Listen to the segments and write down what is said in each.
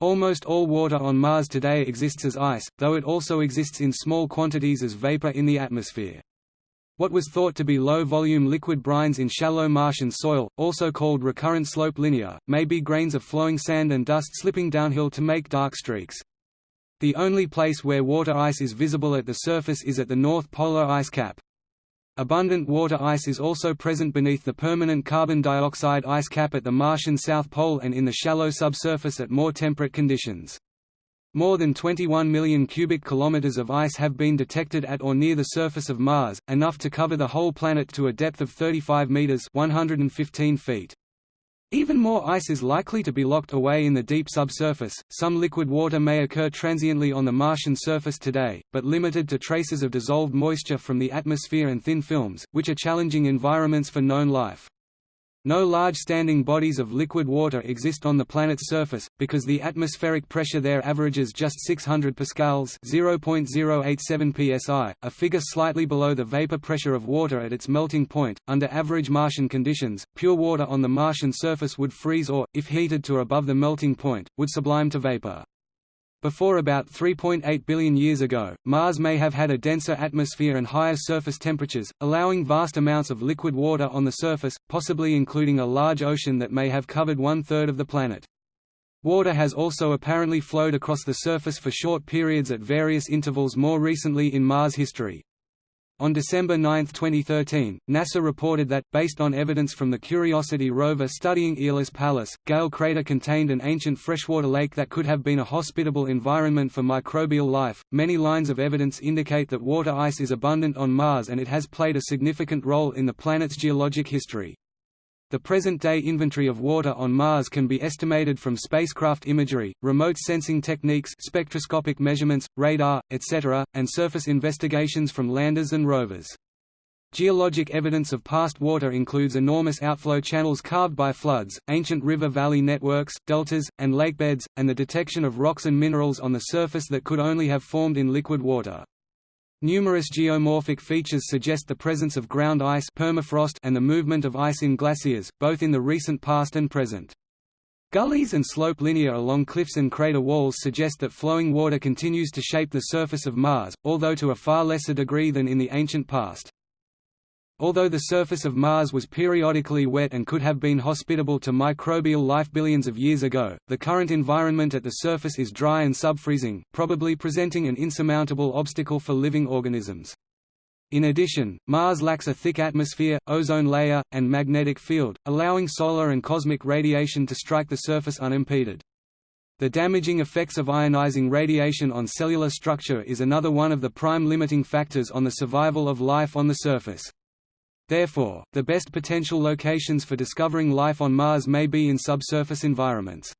Almost all water on Mars today exists as ice, though it also exists in small quantities as vapor in the atmosphere. What was thought to be low-volume liquid brines in shallow Martian soil, also called recurrent slope lineae, may be grains of flowing sand and dust slipping downhill to make dark streaks. The only place where water ice is visible at the surface is at the North Polar Ice Cap. Abundant water ice is also present beneath the permanent carbon dioxide ice cap at the Martian South Pole and in the shallow subsurface at more temperate conditions. More than 21 million cubic kilometers of ice have been detected at or near the surface of Mars, enough to cover the whole planet to a depth of 35 meters (115 feet). Even more ice is likely to be locked away in the deep subsurface. Some liquid water may occur transiently on the Martian surface today, but limited to traces of dissolved moisture from the atmosphere and thin films, which are challenging environments for known life. No large standing bodies of liquid water exist on the planet's surface, because the atmospheric pressure there averages just 600 pascals (0.087 psi), a figure slightly below the vapor pressure of water at its melting point. Under average Martian conditions, pure water on the Martian surface would freeze or, if heated to above the melting point, would sublime to vapor. Before about 3.8 billion years ago, Mars may have had a denser atmosphere and higher surface temperatures, allowing vast amounts of liquid water on the surface, possibly including a large ocean that may have covered one-third of the planet. Water has also apparently flowed across the surface for short periods at various intervals more recently in Mars history. On December 9, 2013, NASA reported that, based on evidence from the Curiosity rover studying Aeolis Palus, Gale crater contained an ancient freshwater lake that could have been a hospitable environment for microbial life. Many lines of evidence indicate that water ice is abundant on Mars and it has played a significant role in the planet's geologic history. The present-day inventory of water on Mars can be estimated from spacecraft imagery, remote sensing techniques spectroscopic measurements, radar, etc., and surface investigations from landers and rovers. Geologic evidence of past water includes enormous outflow channels carved by floods, ancient river-valley networks, deltas, and lakebeds, and the detection of rocks and minerals on the surface that could only have formed in liquid water. Numerous geomorphic features suggest the presence of ground ice permafrost and the movement of ice in glaciers, both in the recent past and present. Gullies and slope lineae along cliffs and crater walls suggest that flowing water continues to shape the surface of Mars, although to a far lesser degree than in the ancient past. Although the surface of Mars was periodically wet and could have been hospitable to microbial life billions of years ago, the current environment at the surface is dry and subfreezing, probably presenting an insurmountable obstacle for living organisms. In addition, Mars lacks a thick atmosphere, ozone layer, and magnetic field, allowing solar and cosmic radiation to strike the surface unimpeded. The damaging effects of ionizing radiation on cellular structure is another one of the prime limiting factors on the survival of life on the surface. Therefore, the best potential locations for discovering life on Mars may be in subsurface environments.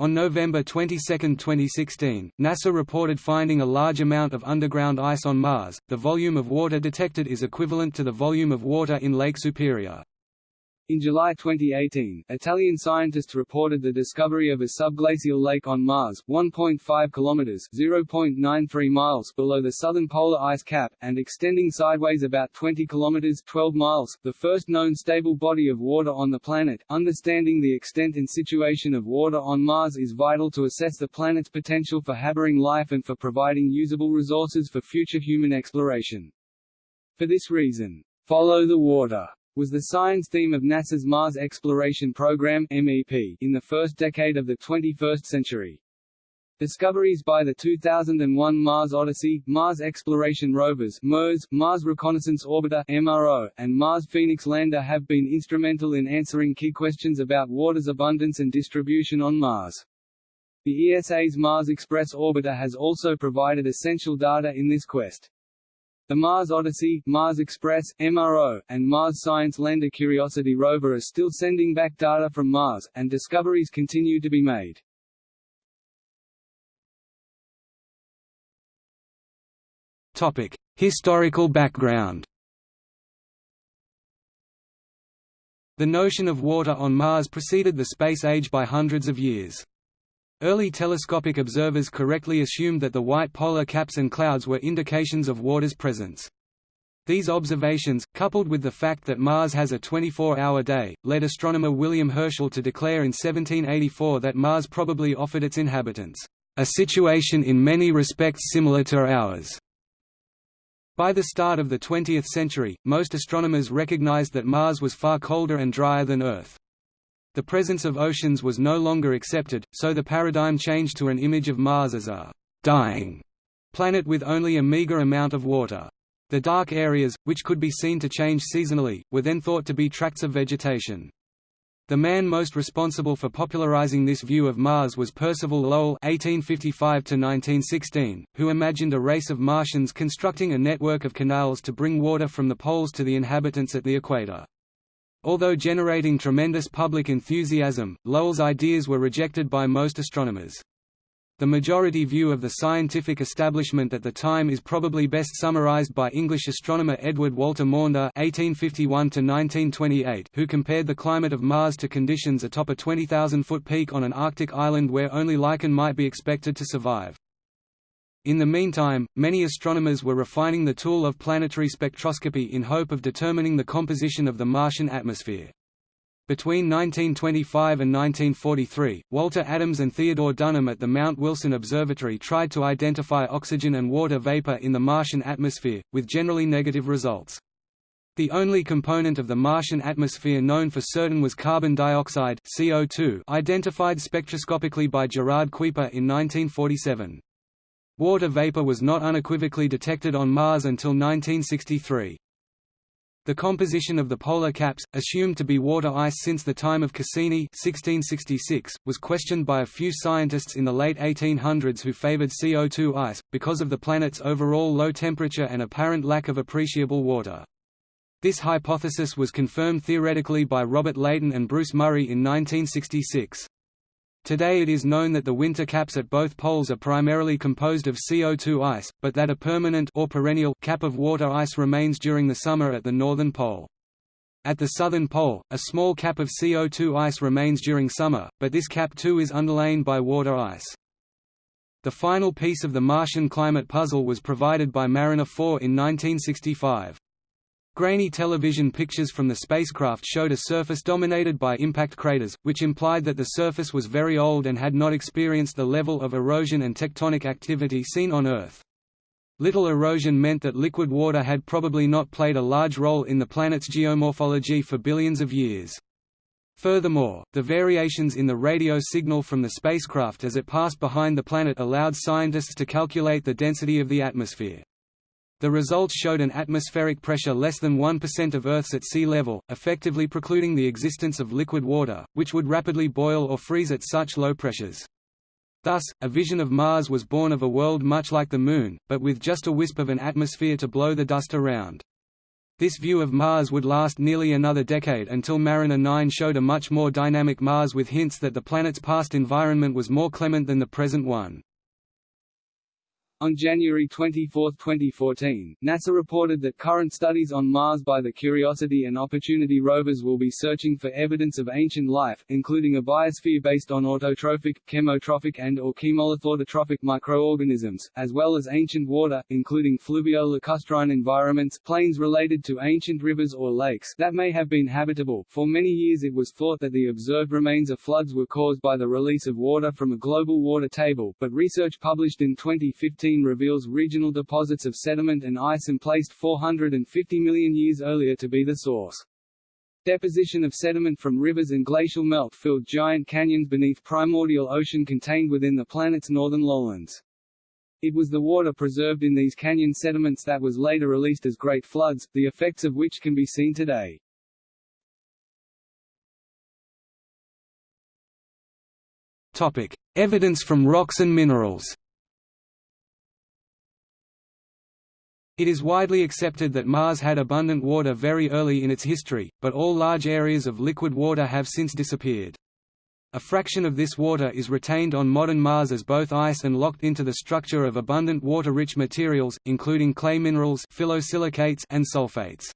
On November 22, 2016, NASA reported finding a large amount of underground ice on Mars. The volume of water detected is equivalent to the volume of water in Lake Superior. In July 2018, Italian scientists reported the discovery of a subglacial lake on Mars, 1.5 kilometers (0.93 miles) below the southern polar ice cap and extending sideways about 20 kilometers (12 miles), the first known stable body of water on the planet. Understanding the extent and situation of water on Mars is vital to assess the planet's potential for harboring life and for providing usable resources for future human exploration. For this reason, follow the water was the science theme of NASA's Mars Exploration Program (MEP) in the first decade of the 21st century. Discoveries by the 2001 Mars Odyssey, Mars Exploration Rovers (MERS), Mars Reconnaissance Orbiter (MRO), and Mars Phoenix Lander have been instrumental in answering key questions about water's abundance and distribution on Mars. The ESA's Mars Express orbiter has also provided essential data in this quest. The Mars Odyssey, Mars Express, MRO, and Mars Science Lander Curiosity rover are still sending back data from Mars, and discoveries continue to be made. Topic: Historical background. The notion of water on Mars preceded the space age by hundreds of years. Early telescopic observers correctly assumed that the white polar caps and clouds were indications of water's presence. These observations, coupled with the fact that Mars has a 24-hour day, led astronomer William Herschel to declare in 1784 that Mars probably offered its inhabitants, "...a situation in many respects similar to ours." By the start of the 20th century, most astronomers recognized that Mars was far colder and drier than Earth. The presence of oceans was no longer accepted, so the paradigm changed to an image of Mars as a «dying» planet with only a meager amount of water. The dark areas, which could be seen to change seasonally, were then thought to be tracts of vegetation. The man most responsible for popularizing this view of Mars was Percival Lowell (1855–1916), who imagined a race of Martians constructing a network of canals to bring water from the poles to the inhabitants at the equator. Although generating tremendous public enthusiasm, Lowell's ideas were rejected by most astronomers. The majority view of the scientific establishment at the time is probably best summarized by English astronomer Edward Walter Maunder (1851–1928), who compared the climate of Mars to conditions atop a 20,000-foot peak on an Arctic island where only lichen might be expected to survive. In the meantime, many astronomers were refining the tool of planetary spectroscopy in hope of determining the composition of the Martian atmosphere. Between 1925 and 1943, Walter Adams and Theodore Dunham at the Mount Wilson Observatory tried to identify oxygen and water vapor in the Martian atmosphere, with generally negative results. The only component of the Martian atmosphere known for certain was carbon dioxide CO2, identified spectroscopically by Gerard Kuiper in 1947. Water vapor was not unequivocally detected on Mars until 1963. The composition of the polar caps, assumed to be water ice since the time of Cassini 1666, was questioned by a few scientists in the late 1800s who favored CO2 ice, because of the planet's overall low temperature and apparent lack of appreciable water. This hypothesis was confirmed theoretically by Robert Leighton and Bruce Murray in 1966. Today it is known that the winter caps at both poles are primarily composed of CO2 ice, but that a permanent or perennial cap of water ice remains during the summer at the northern pole. At the southern pole, a small cap of CO2 ice remains during summer, but this cap too is underlain by water ice. The final piece of the Martian climate puzzle was provided by Mariner 4 in 1965. Grainy television pictures from the spacecraft showed a surface dominated by impact craters, which implied that the surface was very old and had not experienced the level of erosion and tectonic activity seen on Earth. Little erosion meant that liquid water had probably not played a large role in the planet's geomorphology for billions of years. Furthermore, the variations in the radio signal from the spacecraft as it passed behind the planet allowed scientists to calculate the density of the atmosphere. The results showed an atmospheric pressure less than 1% of Earth's at sea level, effectively precluding the existence of liquid water, which would rapidly boil or freeze at such low pressures. Thus, a vision of Mars was born of a world much like the Moon, but with just a wisp of an atmosphere to blow the dust around. This view of Mars would last nearly another decade until Mariner 9 showed a much more dynamic Mars with hints that the planet's past environment was more clement than the present one. On January 24, 2014, NASA reported that current studies on Mars by the Curiosity and Opportunity rovers will be searching for evidence of ancient life, including a biosphere based on autotrophic, chemotrophic and or chemolithoautotrophic microorganisms, as well as ancient water, including fluvio-lacustrine environments plains related to ancient rivers or lakes that may have been habitable. For many years it was thought that the observed remains of floods were caused by the release of water from a global water table, but research published in 2015 reveals regional deposits of sediment and ice emplaced 450 million years earlier to be the source. Deposition of sediment from rivers and glacial melt filled giant canyons beneath primordial ocean contained within the planet's northern lowlands. It was the water preserved in these canyon sediments that was later released as great floods, the effects of which can be seen today. Topic: Evidence from rocks and minerals. It is widely accepted that Mars had abundant water very early in its history, but all large areas of liquid water have since disappeared. A fraction of this water is retained on modern Mars as both ice and locked into the structure of abundant water-rich materials, including clay minerals phyllosilicates and sulfates.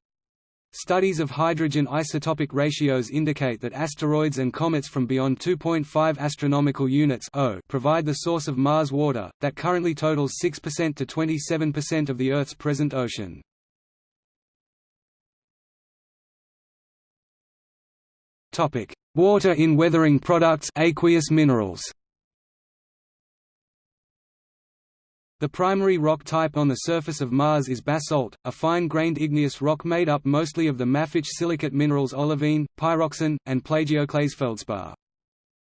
Studies of hydrogen isotopic ratios indicate that asteroids and comets from beyond 2.5 astronomical units provide the source of Mars water, that currently totals 6% to 27% of the Earth's present ocean. Water in weathering products aqueous minerals The primary rock type on the surface of Mars is basalt, a fine-grained igneous rock made up mostly of the mafic silicate minerals olivine, pyroxene, and plagioclase feldspar.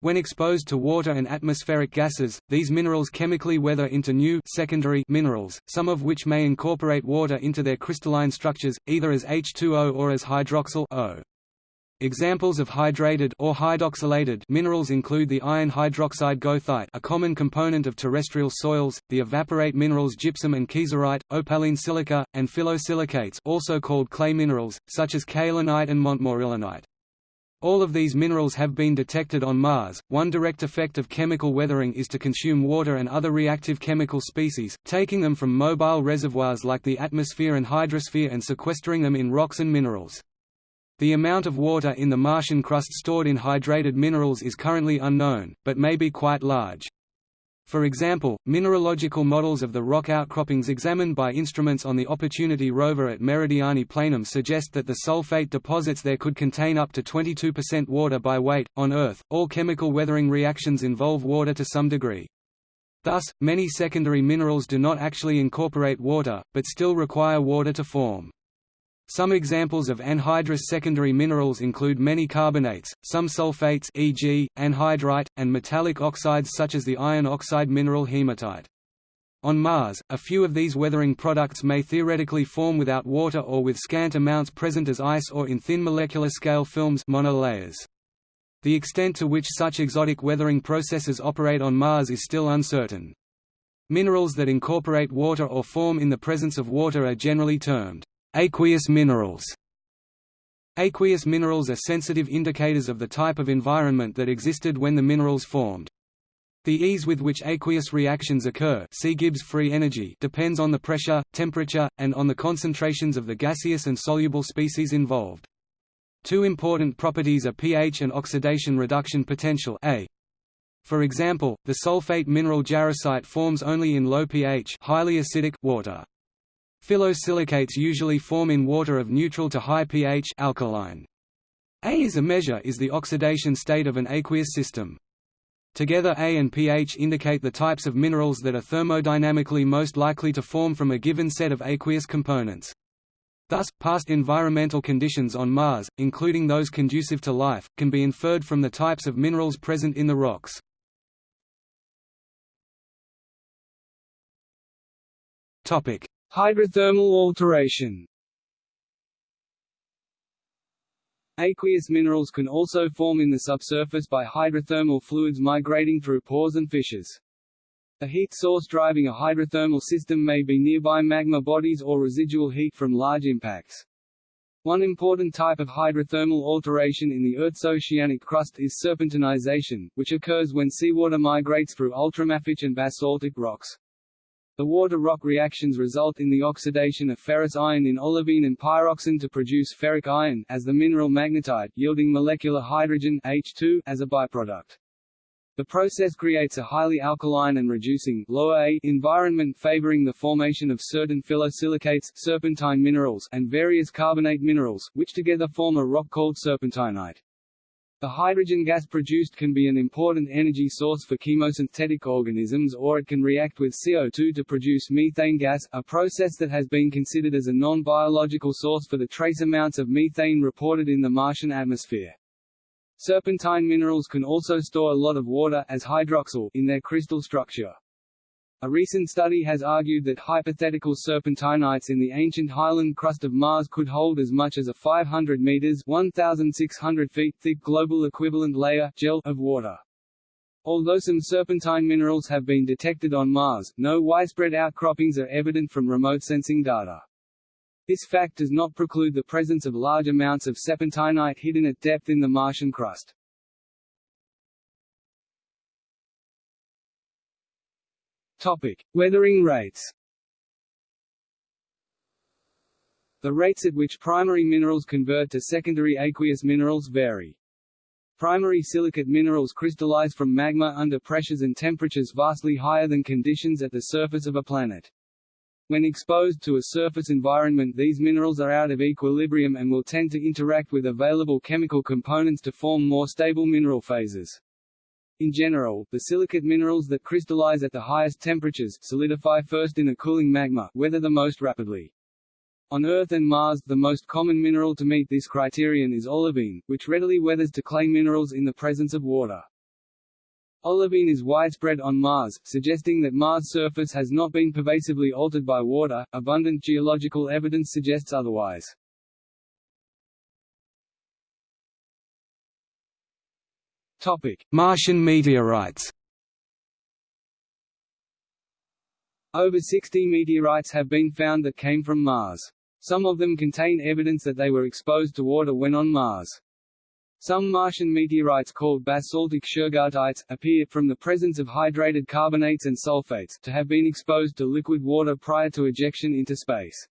When exposed to water and atmospheric gases, these minerals chemically weather into new secondary minerals, some of which may incorporate water into their crystalline structures, either as H2O or as hydroxyl O. Examples of hydrated or hydroxylated minerals include the iron hydroxide goethite, a common component of terrestrial soils, the evaporite minerals gypsum and kieserite, opaline silica, and phyllosilicates also called clay minerals, such as kaolinite and montmorillonite. All of these minerals have been detected on Mars. One direct effect of chemical weathering is to consume water and other reactive chemical species, taking them from mobile reservoirs like the atmosphere and hydrosphere and sequestering them in rocks and minerals. The amount of water in the Martian crust stored in hydrated minerals is currently unknown, but may be quite large. For example, mineralogical models of the rock outcroppings examined by instruments on the Opportunity rover at Meridiani Planum suggest that the sulfate deposits there could contain up to 22% water by weight. On Earth, all chemical weathering reactions involve water to some degree. Thus, many secondary minerals do not actually incorporate water, but still require water to form. Some examples of anhydrous secondary minerals include many carbonates, some sulfates e.g., anhydrite, and metallic oxides such as the iron oxide mineral hematite. On Mars, a few of these weathering products may theoretically form without water or with scant amounts present as ice or in thin molecular scale films monolayers. The extent to which such exotic weathering processes operate on Mars is still uncertain. Minerals that incorporate water or form in the presence of water are generally termed Aqueous minerals Aqueous minerals are sensitive indicators of the type of environment that existed when the minerals formed. The ease with which aqueous reactions occur see Gibbs free energy depends on the pressure, temperature, and on the concentrations of the gaseous and soluble species involved. Two important properties are pH and oxidation reduction potential A. For example, the sulfate mineral jarosite forms only in low pH highly acidic water. Phyllosilicates usually form in water of neutral to high pH alkaline. A is a measure is the oxidation state of an aqueous system. Together A and pH indicate the types of minerals that are thermodynamically most likely to form from a given set of aqueous components. Thus, past environmental conditions on Mars, including those conducive to life, can be inferred from the types of minerals present in the rocks. Topic: Hydrothermal alteration Aqueous minerals can also form in the subsurface by hydrothermal fluids migrating through pores and fissures. A heat source driving a hydrothermal system may be nearby magma bodies or residual heat from large impacts. One important type of hydrothermal alteration in the Earth's oceanic crust is serpentinization, which occurs when seawater migrates through ultramafic and basaltic rocks. The water-rock reactions result in the oxidation of ferrous iron in olivine and pyroxene to produce ferric iron as the mineral magnetite, yielding molecular hydrogen H2 as a byproduct. The process creates a highly alkaline and reducing lower A environment favoring the formation of certain phyllosilicates serpentine minerals and various carbonate minerals, which together form a rock called serpentinite. The hydrogen gas produced can be an important energy source for chemosynthetic organisms or it can react with CO2 to produce methane gas, a process that has been considered as a non-biological source for the trace amounts of methane reported in the Martian atmosphere. Serpentine minerals can also store a lot of water as hydroxyl in their crystal structure. A recent study has argued that hypothetical serpentinites in the ancient highland crust of Mars could hold as much as a 500 meters (1,600 feet) thick global equivalent layer gel of water. Although some serpentine minerals have been detected on Mars, no widespread outcroppings are evident from remote sensing data. This fact does not preclude the presence of large amounts of serpentinite hidden at depth in the Martian crust. Topic: Weathering rates. The rates at which primary minerals convert to secondary aqueous minerals vary. Primary silicate minerals crystallize from magma under pressures and temperatures vastly higher than conditions at the surface of a planet. When exposed to a surface environment these minerals are out of equilibrium and will tend to interact with available chemical components to form more stable mineral phases. In general, the silicate minerals that crystallize at the highest temperatures solidify first in the cooling magma weather the most rapidly. On Earth and Mars the most common mineral to meet this criterion is olivine, which readily weathers to clay minerals in the presence of water. Olivine is widespread on Mars, suggesting that Mars' surface has not been pervasively altered by water. Abundant geological evidence suggests otherwise. Topic: Martian meteorites. Over 60 meteorites have been found that came from Mars. Some of them contain evidence that they were exposed to water when on Mars. Some Martian meteorites called basaltic shergottites, appear, from the presence of hydrated carbonates and sulfates, to have been exposed to liquid water prior to ejection into space.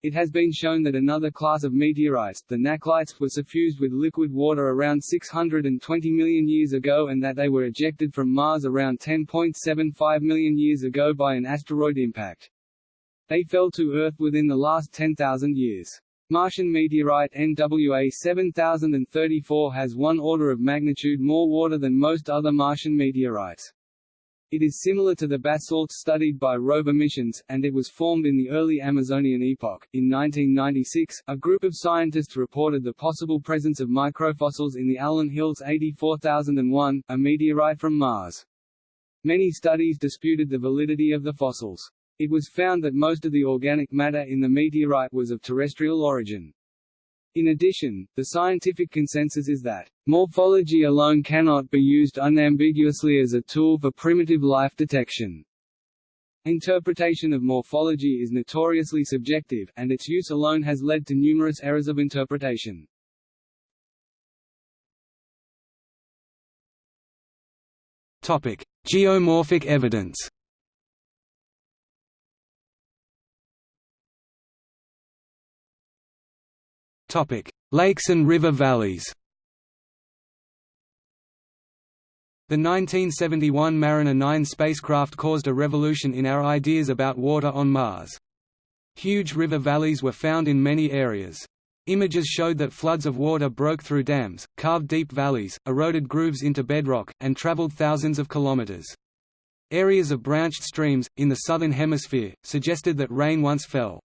It has been shown that another class of meteorites, the Nakhlites, were suffused with liquid water around 620 million years ago and that they were ejected from Mars around 10.75 million years ago by an asteroid impact. They fell to Earth within the last 10,000 years. Martian meteorite NWA 7034 has one order of magnitude more water than most other Martian meteorites. It is similar to the basalt studied by rover missions, and it was formed in the early Amazonian epoch. In 1996, a group of scientists reported the possible presence of microfossils in the Allan Hills 84001, a meteorite from Mars. Many studies disputed the validity of the fossils. It was found that most of the organic matter in the meteorite was of terrestrial origin. In addition, the scientific consensus is that, morphology alone cannot be used unambiguously as a tool for primitive life detection. Interpretation of morphology is notoriously subjective, and its use alone has led to numerous errors of interpretation. Topic: Geomorphic evidence. Lakes and river valleys. The 1971 Mariner 9 spacecraft caused a revolution in our ideas about water on Mars. Huge river valleys were found in many areas. Images showed that floods of water broke through dams, carved deep valleys, eroded grooves into bedrock, and traveled thousands of kilometers. Areas of branched streams, in the southern hemisphere, suggested that rain once fell.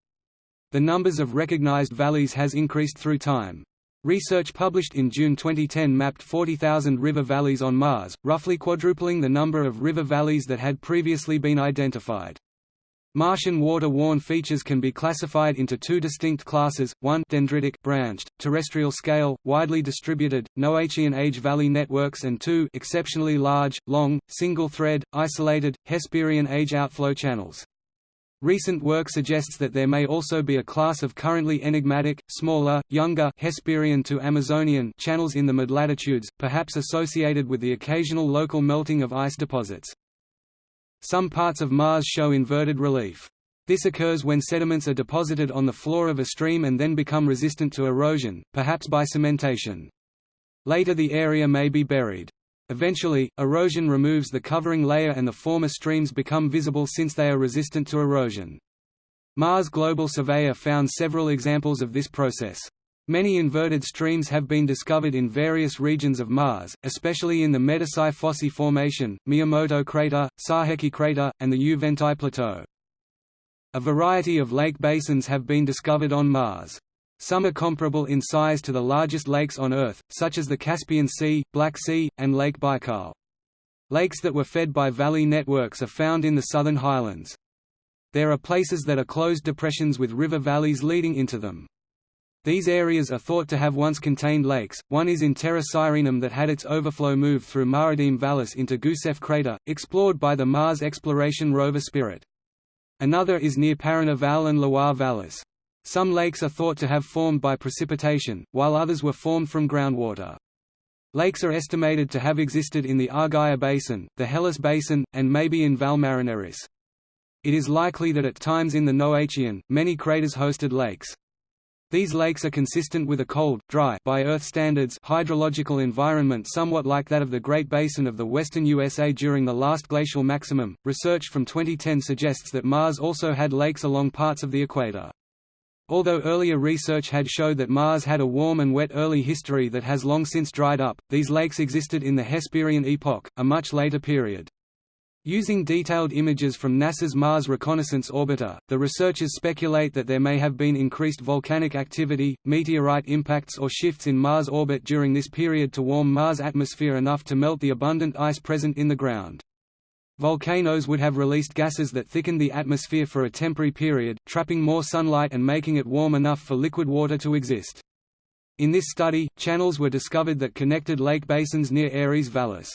The numbers of recognized valleys has increased through time. Research published in June 2010 mapped 40,000 river valleys on Mars, roughly quadrupling the number of river valleys that had previously been identified. Martian water-worn features can be classified into two distinct classes, one dendritic branched, terrestrial scale, widely distributed, Noachian age valley networks and two exceptionally large, long, single-thread, isolated, Hesperian age outflow channels. Recent work suggests that there may also be a class of currently enigmatic, smaller, younger Hesperian to Amazonian channels in the midlatitudes, perhaps associated with the occasional local melting of ice deposits. Some parts of Mars show inverted relief. This occurs when sediments are deposited on the floor of a stream and then become resistant to erosion, perhaps by cementation. Later the area may be buried. Eventually, erosion removes the covering layer and the former streams become visible since they are resistant to erosion. Mars Global Surveyor found several examples of this process. Many inverted streams have been discovered in various regions of Mars, especially in the Medusae Fossae Formation, Miyamoto Crater, Saheki Crater, and the Juventae Plateau. A variety of lake basins have been discovered on Mars. Some are comparable in size to the largest lakes on Earth, such as the Caspian Sea, Black Sea, and Lake Baikal. Lakes that were fed by valley networks are found in the southern highlands. There are places that are closed depressions with river valleys leading into them. These areas are thought to have once contained lakes, one is in Terra Sirenum that had its overflow move through Ma'adim Vallis into Gusev crater, explored by the Mars exploration rover Spirit. Another is near Parana Valles and Loire Vallis. Some lakes are thought to have formed by precipitation, while others were formed from groundwater. Lakes are estimated to have existed in the Argyre Basin, the Hellas Basin, and maybe in Valles Marineris. It is likely that at times in the Noachian, many craters hosted lakes. These lakes are consistent with a cold, dry by Earth standards hydrological environment somewhat like that of the Great Basin of the western USA during the last glacial maximum. Research from 2010 suggests that Mars also had lakes along parts of the equator. Although earlier research had showed that Mars had a warm and wet early history that has long since dried up, these lakes existed in the Hesperian epoch, a much later period. Using detailed images from NASA's Mars Reconnaissance Orbiter, the researchers speculate that there may have been increased volcanic activity, meteorite impacts or shifts in Mars orbit during this period to warm Mars' atmosphere enough to melt the abundant ice present in the ground. Volcanoes would have released gases that thickened the atmosphere for a temporary period, trapping more sunlight and making it warm enough for liquid water to exist. In this study, channels were discovered that connected lake basins near Ares Vallis.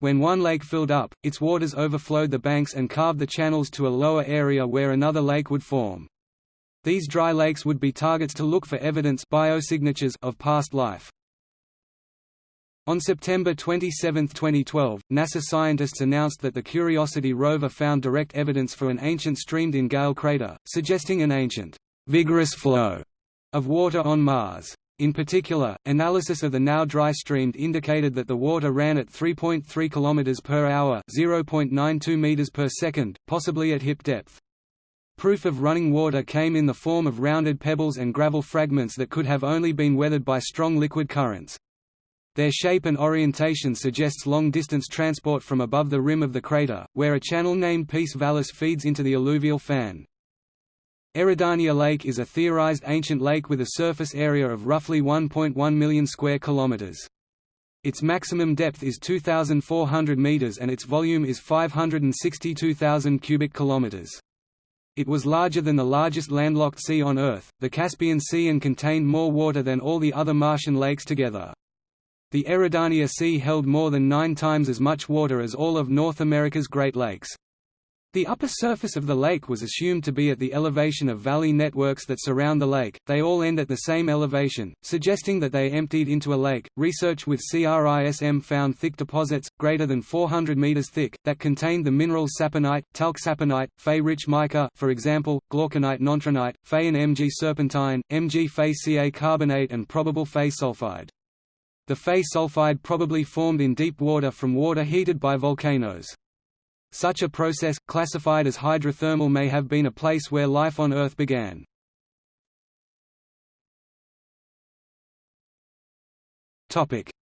When one lake filled up, its waters overflowed the banks and carved the channels to a lower area where another lake would form. These dry lakes would be targets to look for evidence biosignatures of past life. On September 27, 2012, NASA scientists announced that the Curiosity rover found direct evidence for an ancient stream in Gale crater, suggesting an ancient, vigorous flow of water on Mars. In particular, analysis of the now dry stream indicated that the water ran at 3.3 km per hour, 0.92 meters per second, possibly at hip depth. Proof of running water came in the form of rounded pebbles and gravel fragments that could have only been weathered by strong liquid currents. Their shape and orientation suggests long-distance transport from above the rim of the crater, where a channel named Peace Vallis feeds into the alluvial fan. Eridania Lake is a theorized ancient lake with a surface area of roughly 1.1 million square kilometers. Its maximum depth is 2,400 meters and its volume is 562,000 cubic kilometers. It was larger than the largest landlocked sea on Earth, the Caspian Sea and contained more water than all the other Martian lakes together. The Eridania Sea held more than nine times as much water as all of North America's Great Lakes. The upper surface of the lake was assumed to be at the elevation of valley networks that surround the lake, they all end at the same elevation, suggesting that they emptied into a lake. Research with CRISM found thick deposits, greater than 400 meters thick, that contained the minerals saponite, talc saponite, Fe-rich mica for example, glauconite nontronite, Fe and Mg serpentine, Mg Fe Ca carbonate and probable Fe sulfide. The Fe sulfide probably formed in deep water from water heated by volcanoes. Such a process, classified as hydrothermal may have been a place where life on Earth began.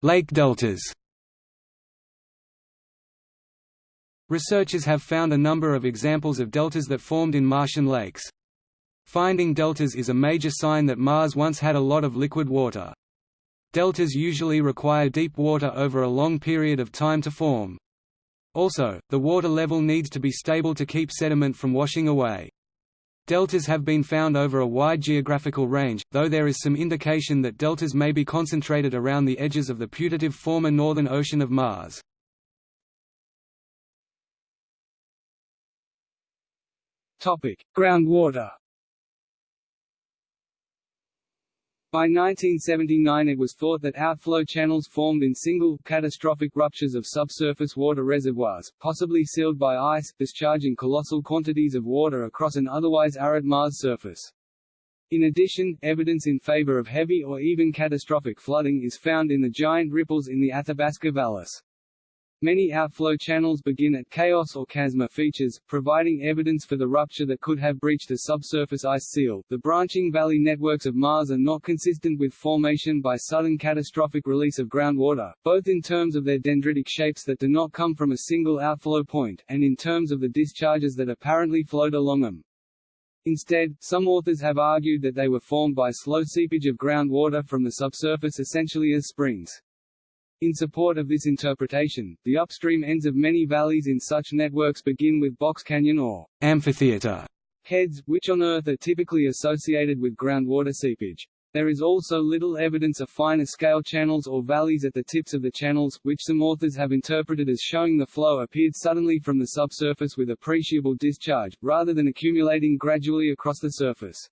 Lake deltas Researchers have found a number of examples of deltas that formed in Martian lakes. Finding deltas is a major sign that Mars once had a lot of liquid water. Deltas usually require deep water over a long period of time to form. Also, the water level needs to be stable to keep sediment from washing away. Deltas have been found over a wide geographical range, though there is some indication that deltas may be concentrated around the edges of the putative former northern ocean of Mars. Topic: Groundwater By 1979 it was thought that outflow channels formed in single, catastrophic ruptures of subsurface water reservoirs, possibly sealed by ice, discharging colossal quantities of water across an otherwise arid Mars surface. In addition, evidence in favor of heavy or even catastrophic flooding is found in the giant ripples in the Athabasca Valles. Many outflow channels begin at chaos or chasma features, providing evidence for the rupture that could have breached a subsurface ice seal. The branching valley networks of Mars are not consistent with formation by sudden catastrophic release of groundwater, both in terms of their dendritic shapes that do not come from a single outflow point, and in terms of the discharges that apparently flowed along them. Instead, some authors have argued that they were formed by slow seepage of groundwater from the subsurface essentially as springs. In support of this interpretation, the upstream ends of many valleys in such networks begin with box canyon or amphitheater heads, which on Earth are typically associated with groundwater seepage. There is also little evidence of finer scale channels or valleys at the tips of the channels, which some authors have interpreted as showing the flow appeared suddenly from the subsurface with appreciable discharge, rather than accumulating gradually across the surface.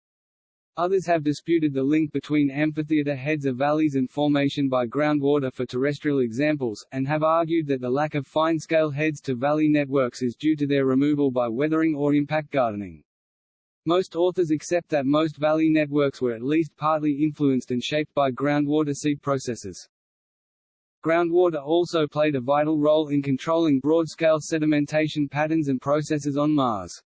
Others have disputed the link between amphitheater heads of valleys and formation by groundwater for terrestrial examples, and have argued that the lack of fine-scale heads to valley networks is due to their removal by weathering or impact gardening. Most authors accept that most valley networks were at least partly influenced and shaped by groundwater seep processes. Groundwater also played a vital role in controlling broad-scale sedimentation patterns and processes on Mars.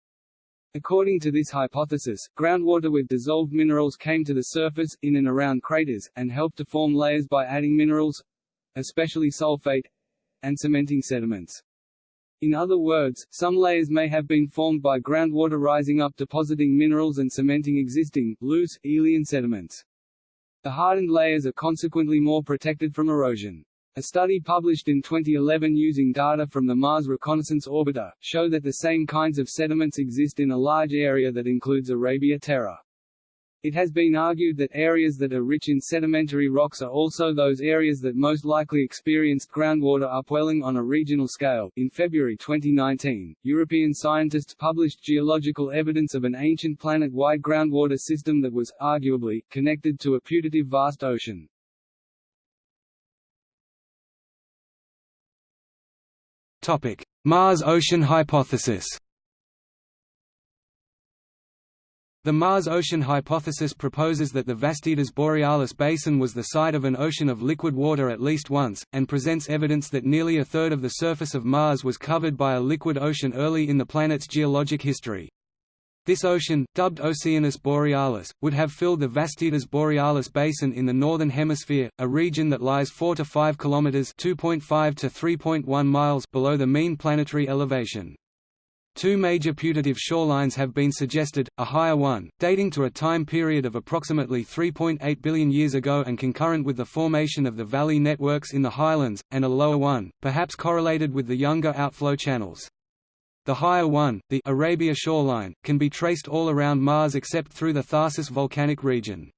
According to this hypothesis, groundwater with dissolved minerals came to the surface, in and around craters, and helped to form layers by adding minerals—especially sulfate—and cementing sediments. In other words, some layers may have been formed by groundwater rising up depositing minerals and cementing existing, loose, aeolian sediments. The hardened layers are consequently more protected from erosion. A study published in 2011 using data from the Mars Reconnaissance Orbiter, show that the same kinds of sediments exist in a large area that includes Arabia Terra. It has been argued that areas that are rich in sedimentary rocks are also those areas that most likely experienced groundwater upwelling on a regional scale. In February 2019, European scientists published geological evidence of an ancient planet-wide groundwater system that was, arguably, connected to a putative vast ocean. Topic: Mars ocean hypothesis. The Mars ocean hypothesis proposes that the Vastitas Borealis basin was the site of an ocean of liquid water at least once, and presents evidence that nearly a third of the surface of Mars was covered by a liquid ocean early in the planet's geologic history. This ocean, dubbed Oceanus Borealis, would have filled the Vastitas Borealis basin in the northern hemisphere, a region that lies 4 to 5 kilometers (2.5 to 3.1 miles) below the mean planetary elevation. Two major putative shorelines have been suggested, a higher one, dating to a time period of approximately 3.8 billion years ago and concurrent with the formation of the valley networks in the highlands, and a lower one, perhaps correlated with the younger outflow channels. The higher one, the Arabia shoreline, can be traced all around Mars except through the Tharsis volcanic region.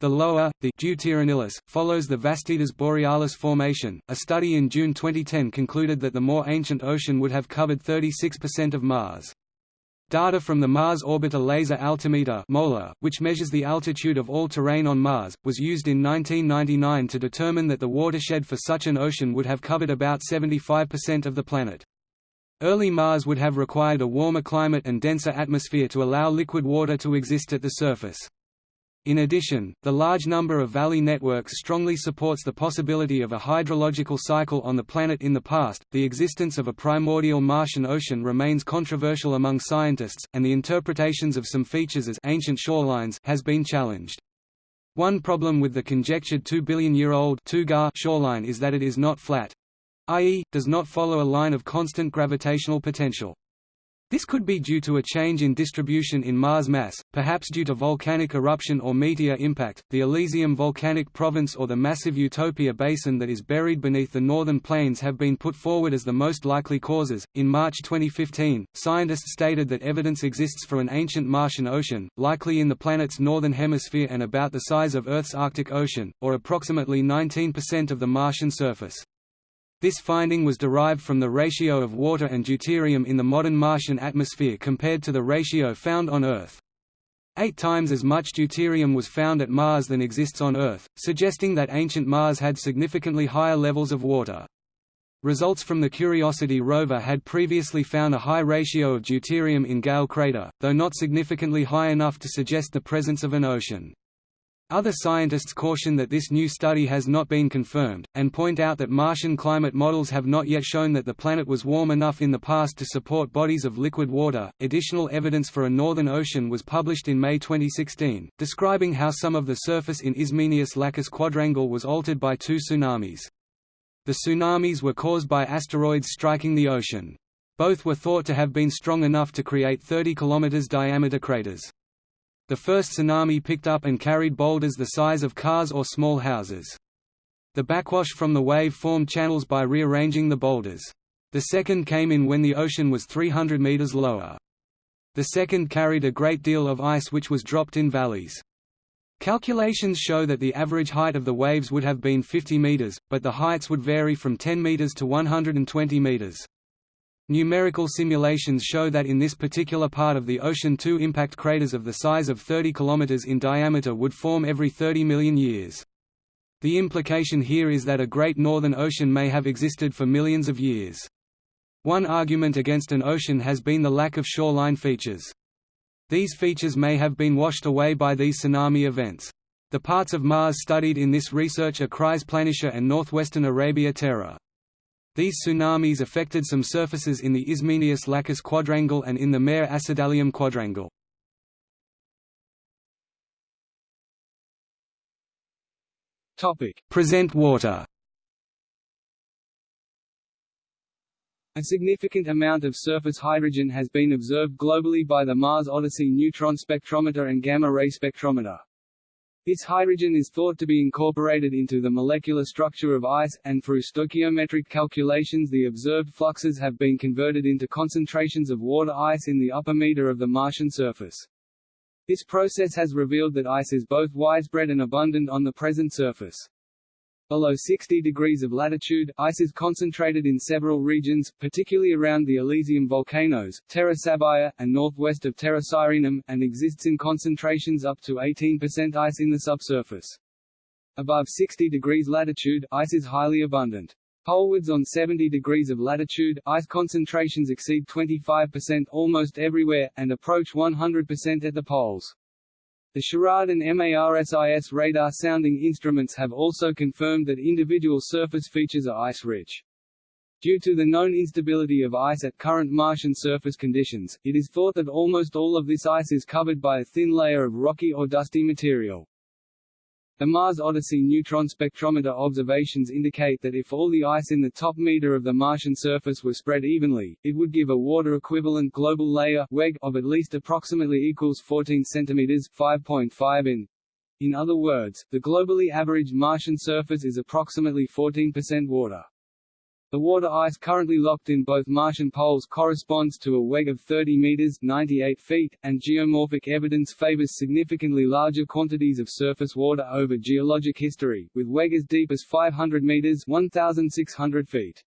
The lower, the Deuteronilus, follows the Vastitas Borealis formation. A study in June 2010 concluded that the more ancient ocean would have covered 36% of Mars. Data from the Mars Orbiter Laser Altimeter which measures the altitude of all terrain on Mars, was used in 1999 to determine that the watershed for such an ocean would have covered about 75% of the planet. Early Mars would have required a warmer climate and denser atmosphere to allow liquid water to exist at the surface. In addition, the large number of valley networks strongly supports the possibility of a hydrological cycle on the planet in the past. The existence of a primordial Martian ocean remains controversial among scientists, and the interpretations of some features as ancient shorelines has been challenged. One problem with the conjectured 2 billion year old shoreline is that it is not flat, i.e., does not follow a line of constant gravitational potential. This could be due to a change in distribution in Mars mass, perhaps due to volcanic eruption or meteor impact. The Elysium volcanic province or the massive Utopia basin that is buried beneath the northern plains have been put forward as the most likely causes. In March 2015, scientists stated that evidence exists for an ancient Martian ocean, likely in the planet's northern hemisphere and about the size of Earth's Arctic Ocean, or approximately 19% of the Martian surface. This finding was derived from the ratio of water and deuterium in the modern Martian atmosphere compared to the ratio found on Earth. Eight times as much deuterium was found at Mars than exists on Earth, suggesting that ancient Mars had significantly higher levels of water. Results from the Curiosity rover had previously found a high ratio of deuterium in Gale crater, though not significantly high enough to suggest the presence of an ocean. Other scientists caution that this new study has not been confirmed, and point out that Martian climate models have not yet shown that the planet was warm enough in the past to support bodies of liquid water. Additional evidence for a northern ocean was published in May 2016, describing how some of the surface in Ismenius Lacus quadrangle was altered by two tsunamis. The tsunamis were caused by asteroids striking the ocean. Both were thought to have been strong enough to create 30 km diameter craters. The first tsunami picked up and carried boulders the size of cars or small houses. The backwash from the wave formed channels by rearranging the boulders. The second came in when the ocean was 300 meters lower. The second carried a great deal of ice which was dropped in valleys. Calculations show that the average height of the waves would have been 50 meters, but the heights would vary from 10 meters to 120 meters. Numerical simulations show that in this particular part of the ocean two impact craters of the size of 30 km in diameter would form every 30 million years. The implication here is that a great northern ocean may have existed for millions of years. One argument against an ocean has been the lack of shoreline features. These features may have been washed away by these tsunami events. The parts of Mars studied in this research are Chryse Planitia and northwestern Arabia Terra. These tsunamis affected some surfaces in the Ismenius Lacus quadrangle and in the Mare Acidalium quadrangle. Present water A significant amount of surface hydrogen has been observed globally by the Mars Odyssey neutron spectrometer and gamma-ray spectrometer. This hydrogen is thought to be incorporated into the molecular structure of ice, and through stoichiometric calculations the observed fluxes have been converted into concentrations of water ice in the upper meter of the Martian surface. This process has revealed that ice is both widespread and abundant on the present surface. Below 60 degrees of latitude, ice is concentrated in several regions, particularly around the Elysium volcanoes, Terra Sabaea, and northwest of Terra Sirenum, and exists in concentrations up to 18% ice in the subsurface. Above 60 degrees latitude, ice is highly abundant. Polewards on 70 degrees of latitude, ice concentrations exceed 25% almost everywhere, and approach 100% at the poles. The SHARAD and MARSIS radar sounding instruments have also confirmed that individual surface features are ice-rich. Due to the known instability of ice at current Martian surface conditions, it is thought that almost all of this ice is covered by a thin layer of rocky or dusty material. The Mars Odyssey neutron spectrometer observations indicate that if all the ice in the top meter of the Martian surface were spread evenly, it would give a water-equivalent global layer WEG of at least approximately equals 14 centimeters 5.5 in. In other words, the globally averaged Martian surface is approximately 14% water. The water ice currently locked in both Martian poles corresponds to a WEG of 30 meters 98 feet, and geomorphic evidence favors significantly larger quantities of surface water over geologic history, with WEG as deep as 500 meters 1,600 feet.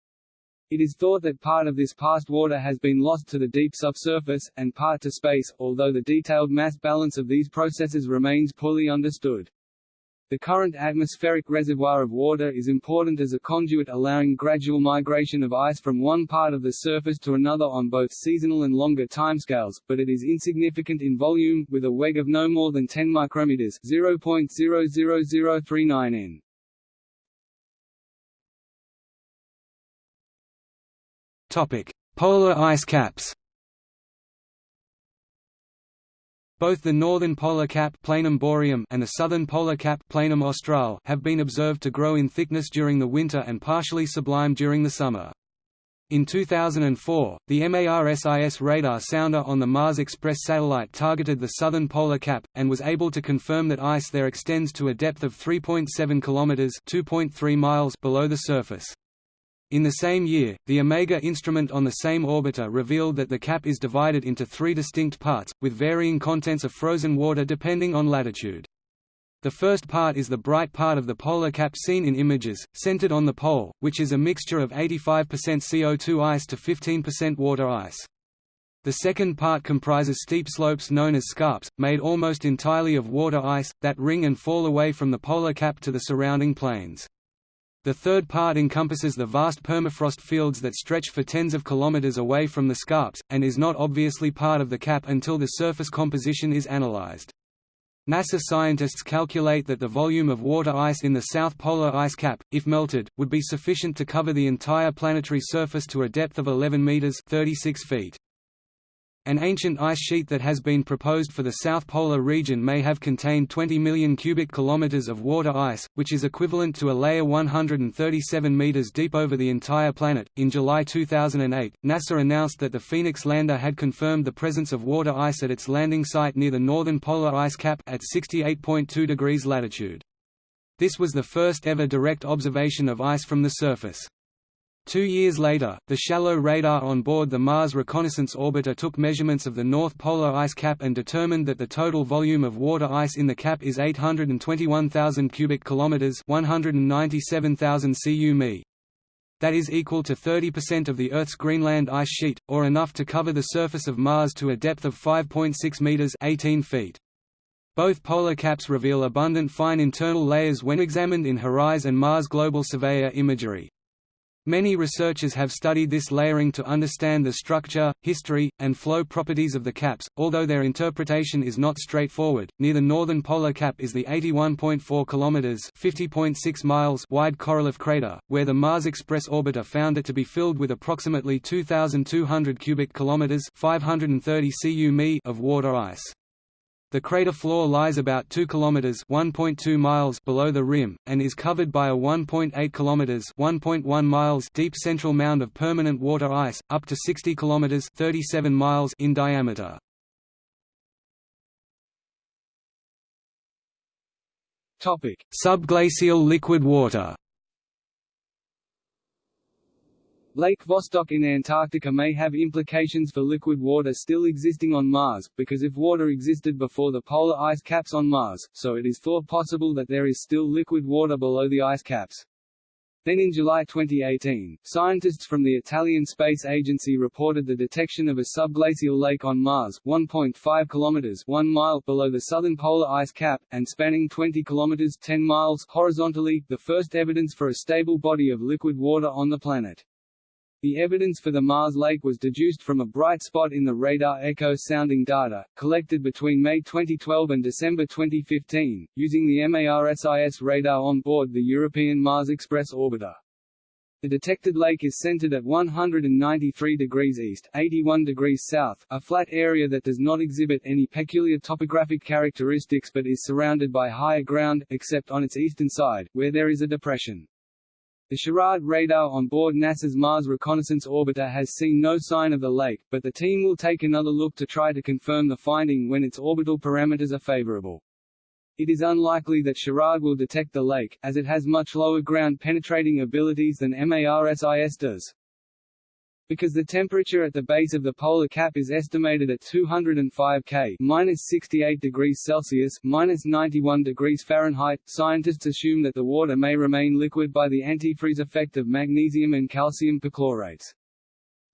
It is thought that part of this past water has been lost to the deep subsurface, and part to space, although the detailed mass balance of these processes remains poorly understood. The current atmospheric reservoir of water is important as a conduit allowing gradual migration of ice from one part of the surface to another on both seasonal and longer timescales, but it is insignificant in volume, with a WEG of no more than 10 micrometers 0.00039 n. Topic: Polar ice caps. Both the northern polar cap Planum boreum and the southern polar cap Planum Australe have been observed to grow in thickness during the winter and partially sublime during the summer. In 2004, the MARSIS radar sounder on the Mars Express satellite targeted the southern polar cap, and was able to confirm that ice there extends to a depth of 3.7 km (2.3 miles) below the surface. In the same year, the Omega instrument on the same orbiter revealed that the cap is divided into three distinct parts, with varying contents of frozen water depending on latitude. The first part is the bright part of the polar cap seen in images, centered on the pole, which is a mixture of 85% CO2 ice to 15% water ice. The second part comprises steep slopes known as scarps, made almost entirely of water ice, that ring and fall away from the polar cap to the surrounding plains. The third part encompasses the vast permafrost fields that stretch for tens of kilometers away from the scarps, and is not obviously part of the cap until the surface composition is analyzed. NASA scientists calculate that the volume of water ice in the South Polar ice cap, if melted, would be sufficient to cover the entire planetary surface to a depth of 11 meters 36 feet. An ancient ice sheet that has been proposed for the South Polar region may have contained 20 million cubic kilometers of water ice, which is equivalent to a layer 137 meters deep over the entire planet. In July 2008, NASA announced that the Phoenix lander had confirmed the presence of water ice at its landing site near the northern polar ice cap at 68.2 degrees latitude. This was the first ever direct observation of ice from the surface. Two years later, the shallow radar on board the Mars Reconnaissance Orbiter took measurements of the North Polar ice cap and determined that the total volume of water ice in the cap is 821,000 cubic kilometers, 197,000 cu That is equal to 30% of the Earth's Greenland ice sheet, or enough to cover the surface of Mars to a depth of 5.6 meters, 18 feet. Both polar caps reveal abundant fine internal layers when examined in HiRISE and Mars Global Surveyor imagery. Many researchers have studied this layering to understand the structure, history, and flow properties of the caps, although their interpretation is not straightforward. Near the northern polar cap is the 81.4 kilometers (50.6 miles) wide Korolev crater, where the Mars Express orbiter found it to be filled with approximately 2200 cubic kilometers (530 cu of water ice. The crater floor lies about 2 kilometers (1.2 miles) below the rim and is covered by a 1.8 kilometers (1.1 miles) deep central mound of permanent water ice, up to 60 kilometers (37 miles) in diameter. Topic: Subglacial liquid water. Lake Vostok in Antarctica may have implications for liquid water still existing on Mars, because if water existed before the polar ice caps on Mars, so it is thought possible that there is still liquid water below the ice caps. Then in July 2018, scientists from the Italian Space Agency reported the detection of a subglacial lake on Mars, 1.5 kilometers 1 mile below the southern polar ice cap, and spanning 20 kilometers 10 miles horizontally, the first evidence for a stable body of liquid water on the planet. The evidence for the Mars Lake was deduced from a bright spot in the radar echo sounding data, collected between May 2012 and December 2015, using the MARSIS radar on board the European Mars Express orbiter. The detected lake is centered at 193 degrees east 81 degrees south, a flat area that does not exhibit any peculiar topographic characteristics but is surrounded by higher ground, except on its eastern side, where there is a depression. The SHARAD radar on board NASA's Mars Reconnaissance Orbiter has seen no sign of the lake, but the team will take another look to try to confirm the finding when its orbital parameters are favorable. It is unlikely that SHARAD will detect the lake, as it has much lower ground-penetrating abilities than MARSIS does. Because the temperature at the base of the polar cap is estimated at 205 K minus 68 degrees Celsius minus 91 degrees Fahrenheit, scientists assume that the water may remain liquid by the antifreeze effect of magnesium and calcium perchlorates.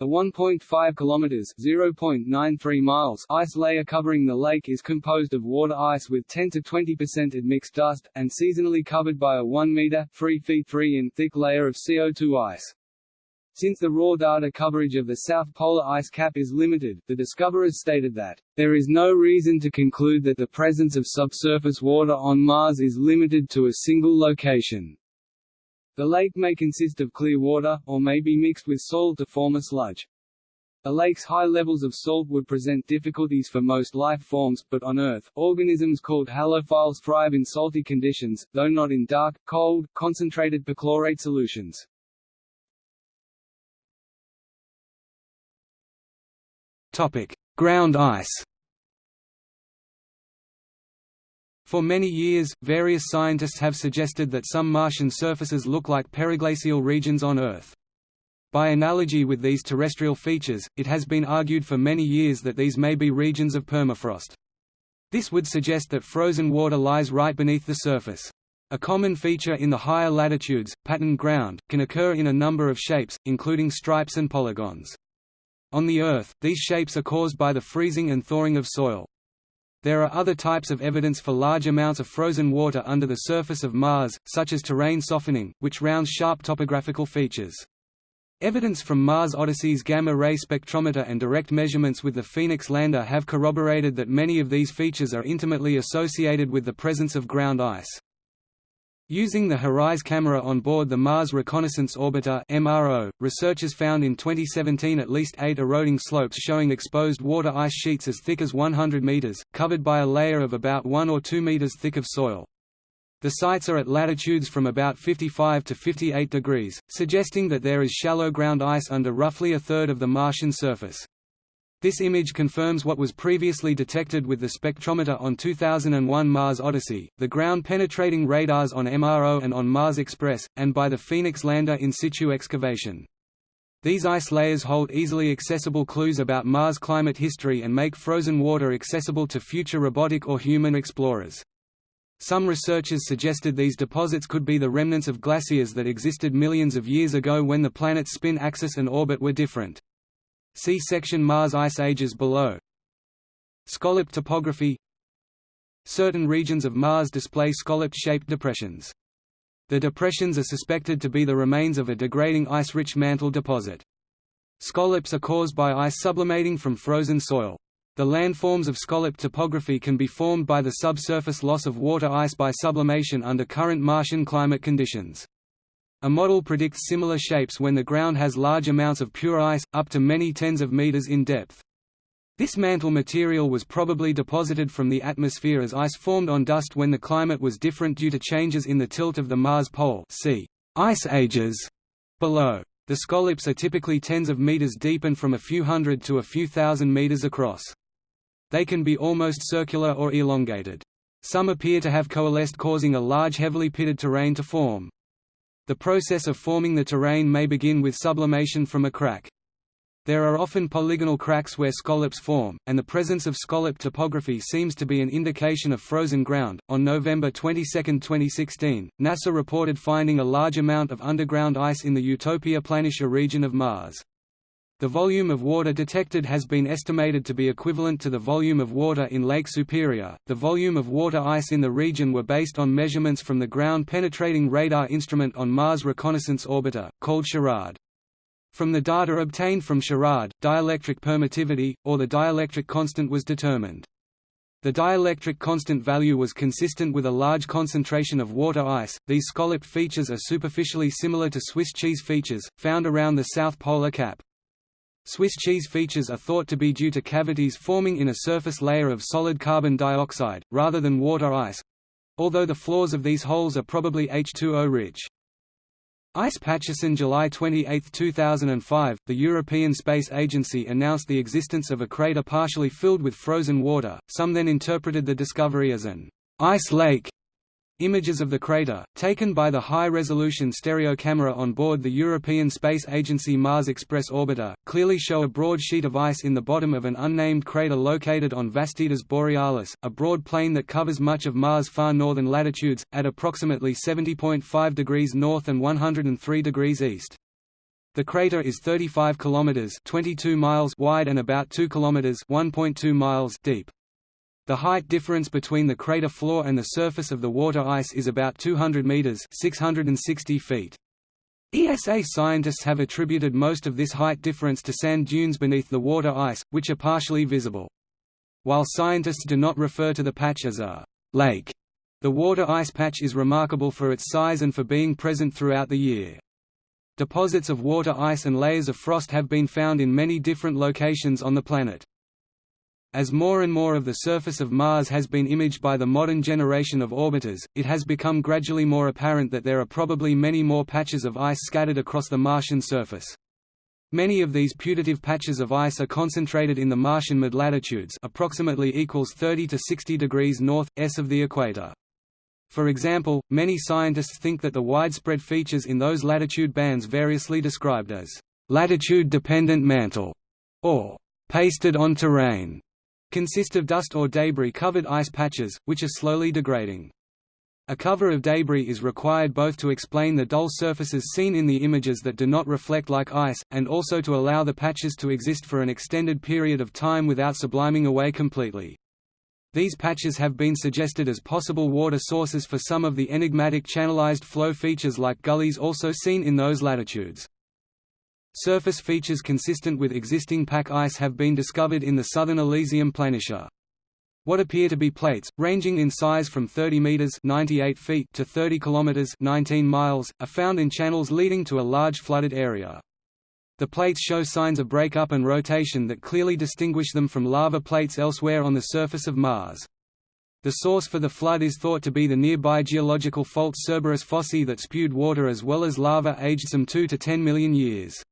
The 1.5 kilometers (0.93 miles) ice layer covering the lake is composed of water ice with 10 to 20% admixed dust, and seasonally covered by a 1 meter (3 feet 3 in) thick layer of CO2 ice. Since the raw data coverage of the South Polar ice cap is limited, the discoverers stated that, "...there is no reason to conclude that the presence of subsurface water on Mars is limited to a single location." The lake may consist of clear water, or may be mixed with soil to form a sludge. A lake's high levels of salt would present difficulties for most life forms, but on Earth, organisms called halophiles thrive in salty conditions, though not in dark, cold, concentrated perchlorate solutions. Topic: Ground ice. For many years, various scientists have suggested that some Martian surfaces look like periglacial regions on Earth. By analogy with these terrestrial features, it has been argued for many years that these may be regions of permafrost. This would suggest that frozen water lies right beneath the surface. A common feature in the higher latitudes, patterned ground, can occur in a number of shapes, including stripes and polygons. On the Earth, these shapes are caused by the freezing and thawing of soil. There are other types of evidence for large amounts of frozen water under the surface of Mars, such as terrain softening, which rounds sharp topographical features. Evidence from Mars Odyssey's gamma-ray spectrometer and direct measurements with the Phoenix lander have corroborated that many of these features are intimately associated with the presence of ground ice. Using the HiRISE camera on board the Mars Reconnaissance Orbiter (MRO), researchers found in 2017 at least eight eroding slopes showing exposed water ice sheets as thick as 100 meters, covered by a layer of about 1 or 2 meters thick of soil. The sites are at latitudes from about 55 to 58 degrees, suggesting that there is shallow ground ice under roughly a third of the Martian surface. This image confirms what was previously detected with the spectrometer on 2001 Mars Odyssey, the ground-penetrating radars on MRO and on Mars Express, and by the Phoenix lander in situ excavation. These ice layers hold easily accessible clues about Mars climate history and make frozen water accessible to future robotic or human explorers. Some researchers suggested these deposits could be the remnants of glaciers that existed millions of years ago when the planet's spin axis and orbit were different. See section Mars ice ages below. Scallop topography Certain regions of Mars display scallop-shaped depressions. The depressions are suspected to be the remains of a degrading ice-rich mantle deposit. Scallops are caused by ice sublimating from frozen soil. The landforms of scallop topography can be formed by the subsurface loss of water ice by sublimation under current Martian climate conditions. A model predicts similar shapes when the ground has large amounts of pure ice, up to many tens of meters in depth. This mantle material was probably deposited from the atmosphere as ice formed on dust when the climate was different due to changes in the tilt of the Mars pole see ice ages below. The scallops are typically tens of meters deep and from a few hundred to a few thousand meters across. They can be almost circular or elongated. Some appear to have coalesced causing a large heavily pitted terrain to form. The process of forming the terrain may begin with sublimation from a crack. There are often polygonal cracks where scallops form, and the presence of scallop topography seems to be an indication of frozen ground. On November 22, 2016, NASA reported finding a large amount of underground ice in the Utopia Planitia region of Mars. The volume of water detected has been estimated to be equivalent to the volume of water in Lake Superior. The volume of water ice in the region were based on measurements from the ground penetrating radar instrument on Mars Reconnaissance Orbiter, called SHARAD. From the data obtained from SHARAD, dielectric permittivity, or the dielectric constant was determined. The dielectric constant value was consistent with a large concentration of water ice. These scalloped features are superficially similar to Swiss cheese features, found around the south polar cap. Swiss cheese features are thought to be due to cavities forming in a surface layer of solid carbon dioxide, rather than water ice although the floors of these holes are probably H2O rich. Ice patches in July 28, 2005, the European Space Agency announced the existence of a crater partially filled with frozen water. Some then interpreted the discovery as an ice lake Images of the crater, taken by the high-resolution stereo camera on board the European Space Agency Mars Express orbiter, clearly show a broad sheet of ice in the bottom of an unnamed crater located on Vastitas Borealis, a broad plain that covers much of Mars' far northern latitudes, at approximately 70.5 degrees north and 103 degrees east. The crater is 35 kilometers (22 miles) wide and about 2 kilometers (1.2 miles) deep. The height difference between the crater floor and the surface of the water ice is about 200 meters (660 feet). ESA scientists have attributed most of this height difference to sand dunes beneath the water ice, which are partially visible. While scientists do not refer to the patch as a lake, the water ice patch is remarkable for its size and for being present throughout the year. Deposits of water ice and layers of frost have been found in many different locations on the planet. As more and more of the surface of Mars has been imaged by the modern generation of orbiters, it has become gradually more apparent that there are probably many more patches of ice scattered across the Martian surface. Many of these putative patches of ice are concentrated in the Martian mid-latitudes approximately equals 30 to 60 degrees north, s of the equator. For example, many scientists think that the widespread features in those latitude bands variously described as latitude-dependent mantle or pasted on terrain consist of dust or debris-covered ice patches, which are slowly degrading. A cover of debris is required both to explain the dull surfaces seen in the images that do not reflect like ice, and also to allow the patches to exist for an extended period of time without subliming away completely. These patches have been suggested as possible water sources for some of the enigmatic channelized flow features like gullies also seen in those latitudes. Surface features consistent with existing pack ice have been discovered in the southern Elysium planitia. What appear to be plates, ranging in size from 30 meters (98 feet) to 30 kilometers (19 miles), are found in channels leading to a large flooded area. The plates show signs of breakup and rotation that clearly distinguish them from lava plates elsewhere on the surface of Mars. The source for the flood is thought to be the nearby geological fault Cerberus Fossae that spewed water as well as lava aged some 2 to 10 million years.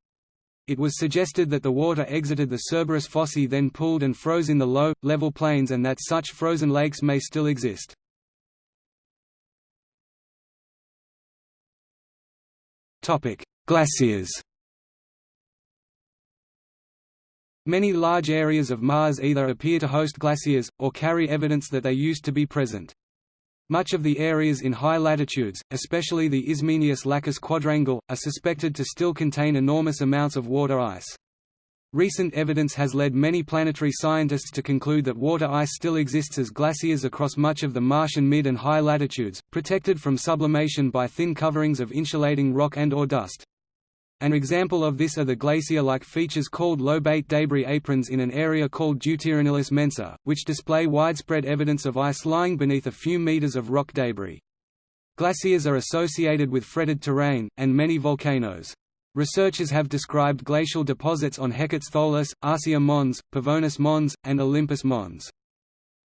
It was suggested that the water exited the Cerberus fossae then pooled and froze in the low, level plains and that such frozen lakes may still exist. Glaciers Many large areas of Mars either appear to host glaciers, or carry evidence that they used to be present. Much of the areas in high latitudes, especially the Ismenius Lacus quadrangle, are suspected to still contain enormous amounts of water ice. Recent evidence has led many planetary scientists to conclude that water ice still exists as glaciers across much of the Martian mid and high latitudes, protected from sublimation by thin coverings of insulating rock and or dust. An example of this are the glacier-like features called lobate debris aprons in an area called Deuteronilus mensa, which display widespread evidence of ice lying beneath a few meters of rock debris. Glaciers are associated with fretted terrain, and many volcanoes. Researchers have described glacial deposits on Hecates Tholus, Arsia Mons, Pavonis Mons, and Olympus Mons.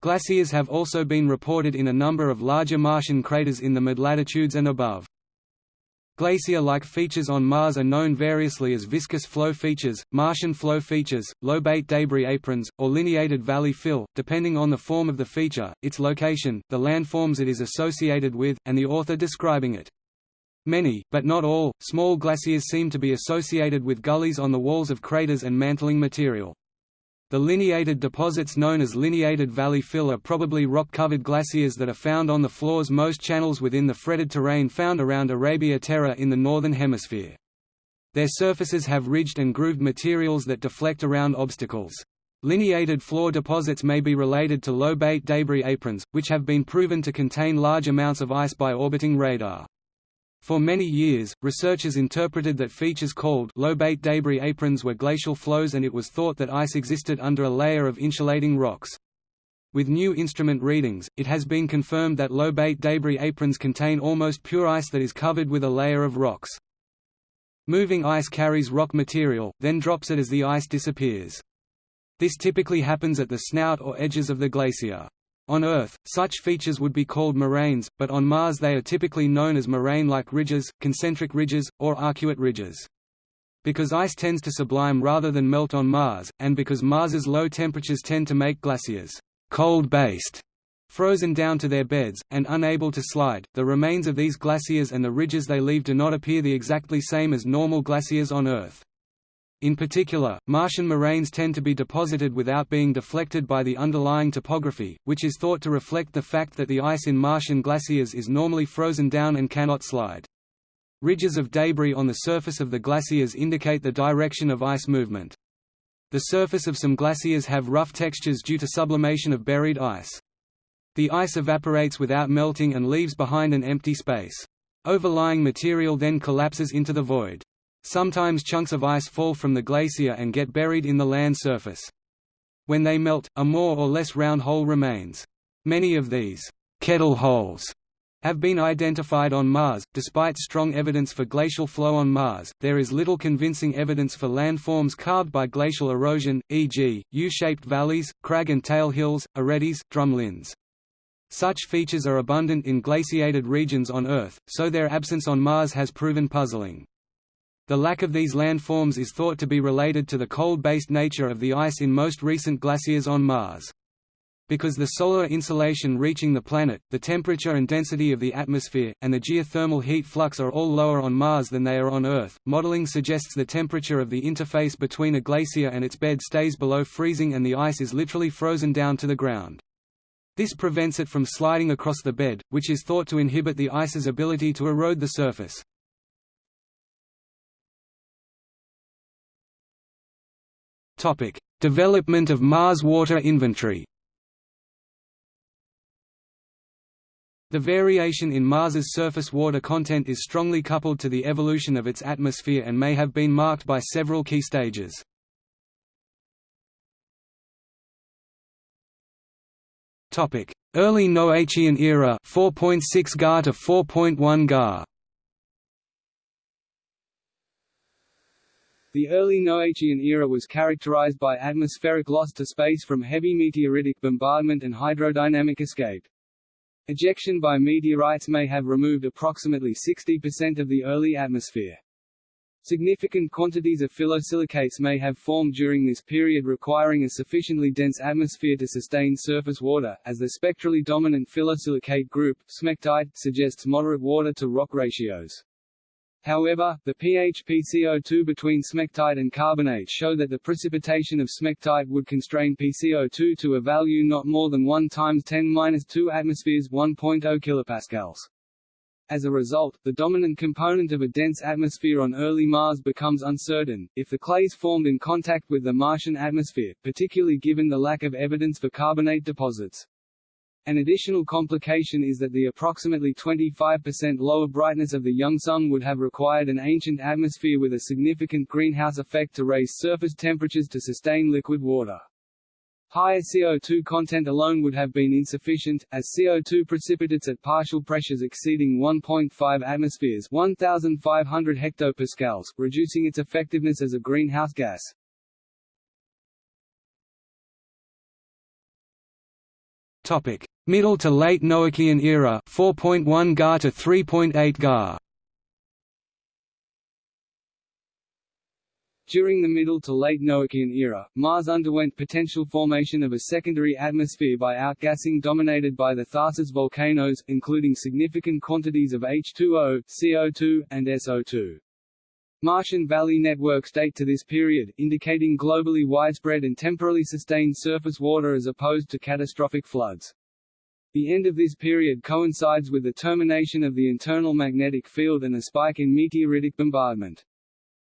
Glaciers have also been reported in a number of larger Martian craters in the mid-latitudes and above. Glacier-like features on Mars are known variously as viscous flow features, Martian flow features, lobate debris aprons, or lineated valley fill, depending on the form of the feature, its location, the landforms it is associated with, and the author describing it. Many, but not all, small glaciers seem to be associated with gullies on the walls of craters and mantling material. The lineated deposits known as lineated valley fill are probably rock-covered glaciers that are found on the floors most channels within the fretted terrain found around Arabia Terra in the northern hemisphere. Their surfaces have ridged and grooved materials that deflect around obstacles. Lineated floor deposits may be related to lobate debris aprons, which have been proven to contain large amounts of ice by orbiting radar. For many years, researchers interpreted that features called lobate debris aprons were glacial flows and it was thought that ice existed under a layer of insulating rocks. With new instrument readings, it has been confirmed that lobate debris aprons contain almost pure ice that is covered with a layer of rocks. Moving ice carries rock material, then drops it as the ice disappears. This typically happens at the snout or edges of the glacier. On Earth, such features would be called moraines, but on Mars they are typically known as moraine-like ridges, concentric ridges, or arcuate ridges. Because ice tends to sublime rather than melt on Mars, and because Mars's low temperatures tend to make glaciers cold-based, frozen down to their beds, and unable to slide, the remains of these glaciers and the ridges they leave do not appear the exactly same as normal glaciers on Earth. In particular, Martian moraines tend to be deposited without being deflected by the underlying topography, which is thought to reflect the fact that the ice in Martian glaciers is normally frozen down and cannot slide. Ridges of debris on the surface of the glaciers indicate the direction of ice movement. The surface of some glaciers have rough textures due to sublimation of buried ice. The ice evaporates without melting and leaves behind an empty space. Overlying material then collapses into the void. Sometimes chunks of ice fall from the glacier and get buried in the land surface. When they melt, a more or less round hole remains. Many of these kettle holes have been identified on Mars. Despite strong evidence for glacial flow on Mars, there is little convincing evidence for landforms carved by glacial erosion, e.g., U-shaped valleys, crag and tail hills, aretes, drumlins. Such features are abundant in glaciated regions on Earth, so their absence on Mars has proven puzzling. The lack of these landforms is thought to be related to the cold-based nature of the ice in most recent glaciers on Mars. Because the solar insolation reaching the planet, the temperature and density of the atmosphere, and the geothermal heat flux are all lower on Mars than they are on Earth, modeling suggests the temperature of the interface between a glacier and its bed stays below freezing and the ice is literally frozen down to the ground. This prevents it from sliding across the bed, which is thought to inhibit the ice's ability to erode the surface. Topic: Development of Mars water inventory. The variation in Mars's surface water content is strongly coupled to the evolution of its atmosphere and may have been marked by several key stages. Topic: Early Noachian era 4.6 Ga to 4.1 Ga. The early Noachian era was characterized by atmospheric loss to space from heavy meteoritic bombardment and hydrodynamic escape. Ejection by meteorites may have removed approximately 60% of the early atmosphere. Significant quantities of phyllosilicates may have formed during this period requiring a sufficiently dense atmosphere to sustain surface water, as the spectrally dominant phyllosilicate group, smectite, suggests moderate water-to-rock ratios. However, the pH PCO2 between smectite and carbonate show that the precipitation of smectite would constrain PCO2 to a value not more than 1 times 10 2 atmospheres 1.0 kilopascals. As a result, the dominant component of a dense atmosphere on early Mars becomes uncertain, if the clays formed in contact with the Martian atmosphere, particularly given the lack of evidence for carbonate deposits. An additional complication is that the approximately 25% lower brightness of the young Sun would have required an ancient atmosphere with a significant greenhouse effect to raise surface temperatures to sustain liquid water. Higher CO2 content alone would have been insufficient, as CO2 precipitates at partial pressures exceeding 1.5 atmospheres 1,500 hectopascals, reducing its effectiveness as a greenhouse gas. Middle to late Noachian era 4.1 Ga to 3.8 Ga During the Middle to Late Noachian era, Mars underwent potential formation of a secondary atmosphere by outgassing dominated by the Tharsis volcanoes, including significant quantities of H2O, CO2, and SO2. Martian valley networks date to this period, indicating globally widespread and temporally sustained surface water as opposed to catastrophic floods. The end of this period coincides with the termination of the internal magnetic field and a spike in meteoritic bombardment.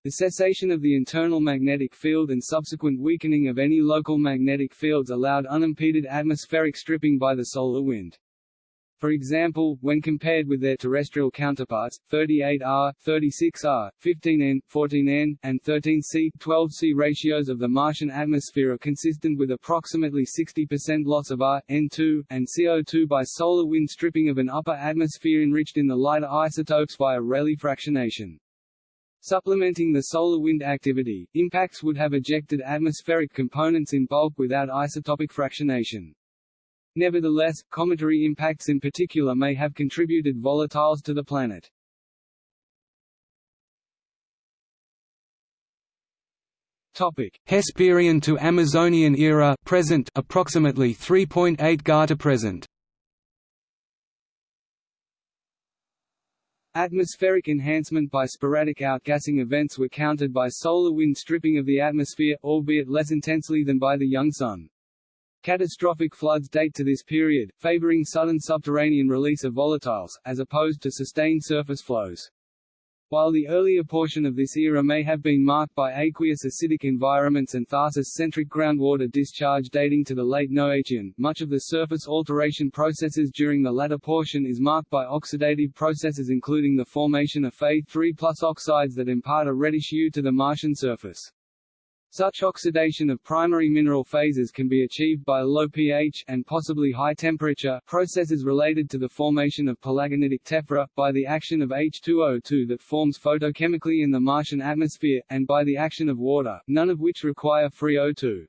The cessation of the internal magnetic field and subsequent weakening of any local magnetic fields allowed unimpeded atmospheric stripping by the solar wind. For example, when compared with their terrestrial counterparts, 38Ar, 36Ar, 15N, 14N, and 13C, 12C ratios of the Martian atmosphere are consistent with approximately 60% loss of Ar, N2, and CO2 by solar wind stripping of an upper atmosphere enriched in the lighter isotopes via Rayleigh fractionation. Supplementing the solar wind activity, impacts would have ejected atmospheric components in bulk without isotopic fractionation. Nevertheless, cometary impacts in particular may have contributed volatiles to the planet. Topic: Hesperian to Amazonian era present approximately 3.8 Ga to present. Atmospheric enhancement by sporadic outgassing events were countered by solar wind stripping of the atmosphere, albeit less intensely than by the young Sun. Catastrophic floods date to this period, favoring sudden subterranean release of volatiles, as opposed to sustained surface flows. While the earlier portion of this era may have been marked by aqueous acidic environments and Tharsis-centric groundwater discharge dating to the late Noachian, much of the surface alteration processes during the latter portion is marked by oxidative processes including the formation of Fe3 oxides that impart a reddish hue to the Martian surface. Such oxidation of primary mineral phases can be achieved by low pH and possibly high temperature processes related to the formation of palagonitic tephra, by the action of H2O2 that forms photochemically in the Martian atmosphere, and by the action of water, none of which require free O2.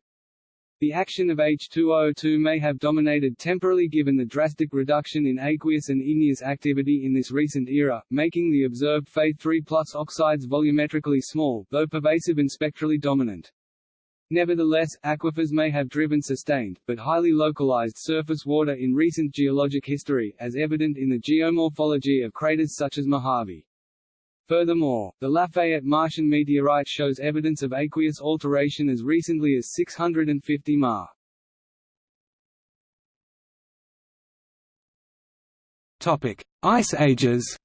The action of H2O2 may have dominated temporarily given the drastic reduction in aqueous and igneous activity in this recent era, making the observed Fe3 oxides volumetrically small, though pervasive and spectrally dominant. Nevertheless, aquifers may have driven sustained, but highly localized surface water in recent geologic history, as evident in the geomorphology of craters such as Mojave. Furthermore, the Lafayette Martian meteorite shows evidence of aqueous alteration as recently as 650 Ma. Topic: Ice ages.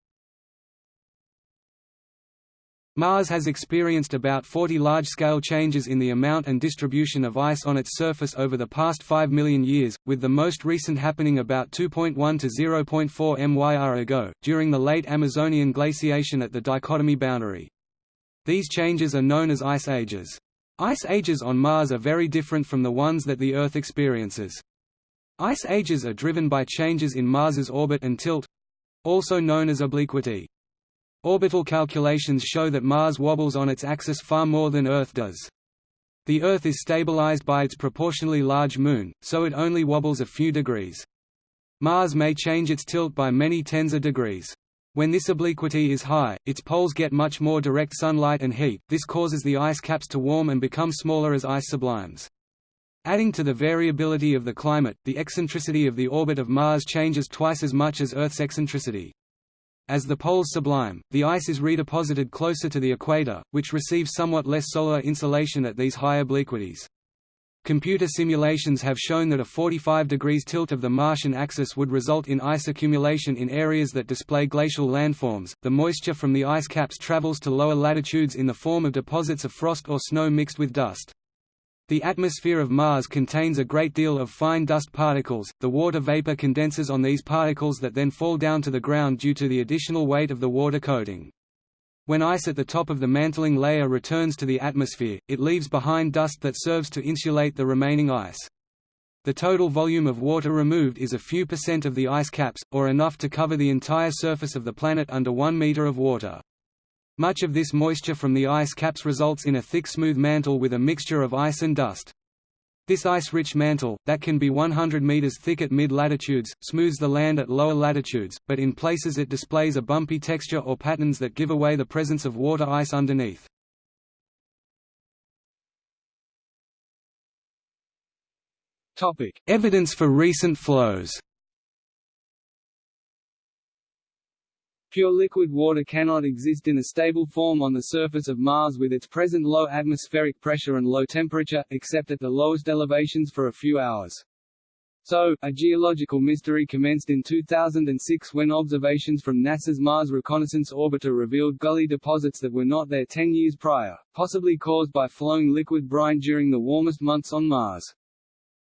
Mars has experienced about 40 large-scale changes in the amount and distribution of ice on its surface over the past 5 million years, with the most recent happening about 2.1 to 0.4 MYR ago, during the late Amazonian glaciation at the dichotomy boundary. These changes are known as ice ages. Ice ages on Mars are very different from the ones that the Earth experiences. Ice ages are driven by changes in Mars's orbit and tilt—also known as obliquity. Orbital calculations show that Mars wobbles on its axis far more than Earth does. The Earth is stabilized by its proportionally large Moon, so it only wobbles a few degrees. Mars may change its tilt by many tens of degrees. When this obliquity is high, its poles get much more direct sunlight and heat, this causes the ice caps to warm and become smaller as ice sublimes. Adding to the variability of the climate, the eccentricity of the orbit of Mars changes twice as much as Earth's eccentricity. As the poles sublime, the ice is redeposited closer to the equator, which receives somewhat less solar insolation at these high obliquities. Computer simulations have shown that a 45 degrees tilt of the Martian axis would result in ice accumulation in areas that display glacial landforms. The moisture from the ice caps travels to lower latitudes in the form of deposits of frost or snow mixed with dust. The atmosphere of Mars contains a great deal of fine dust particles. The water vapor condenses on these particles that then fall down to the ground due to the additional weight of the water coating. When ice at the top of the mantling layer returns to the atmosphere, it leaves behind dust that serves to insulate the remaining ice. The total volume of water removed is a few percent of the ice caps, or enough to cover the entire surface of the planet under one meter of water. Much of this moisture from the ice caps results in a thick smooth mantle with a mixture of ice and dust. This ice-rich mantle, that can be 100 meters thick at mid-latitudes, smooths the land at lower latitudes, but in places it displays a bumpy texture or patterns that give away the presence of water ice underneath. Evidence for recent flows Pure liquid water cannot exist in a stable form on the surface of Mars with its present low atmospheric pressure and low temperature, except at the lowest elevations for a few hours. So, a geological mystery commenced in 2006 when observations from NASA's Mars Reconnaissance Orbiter revealed gully deposits that were not there 10 years prior, possibly caused by flowing liquid brine during the warmest months on Mars.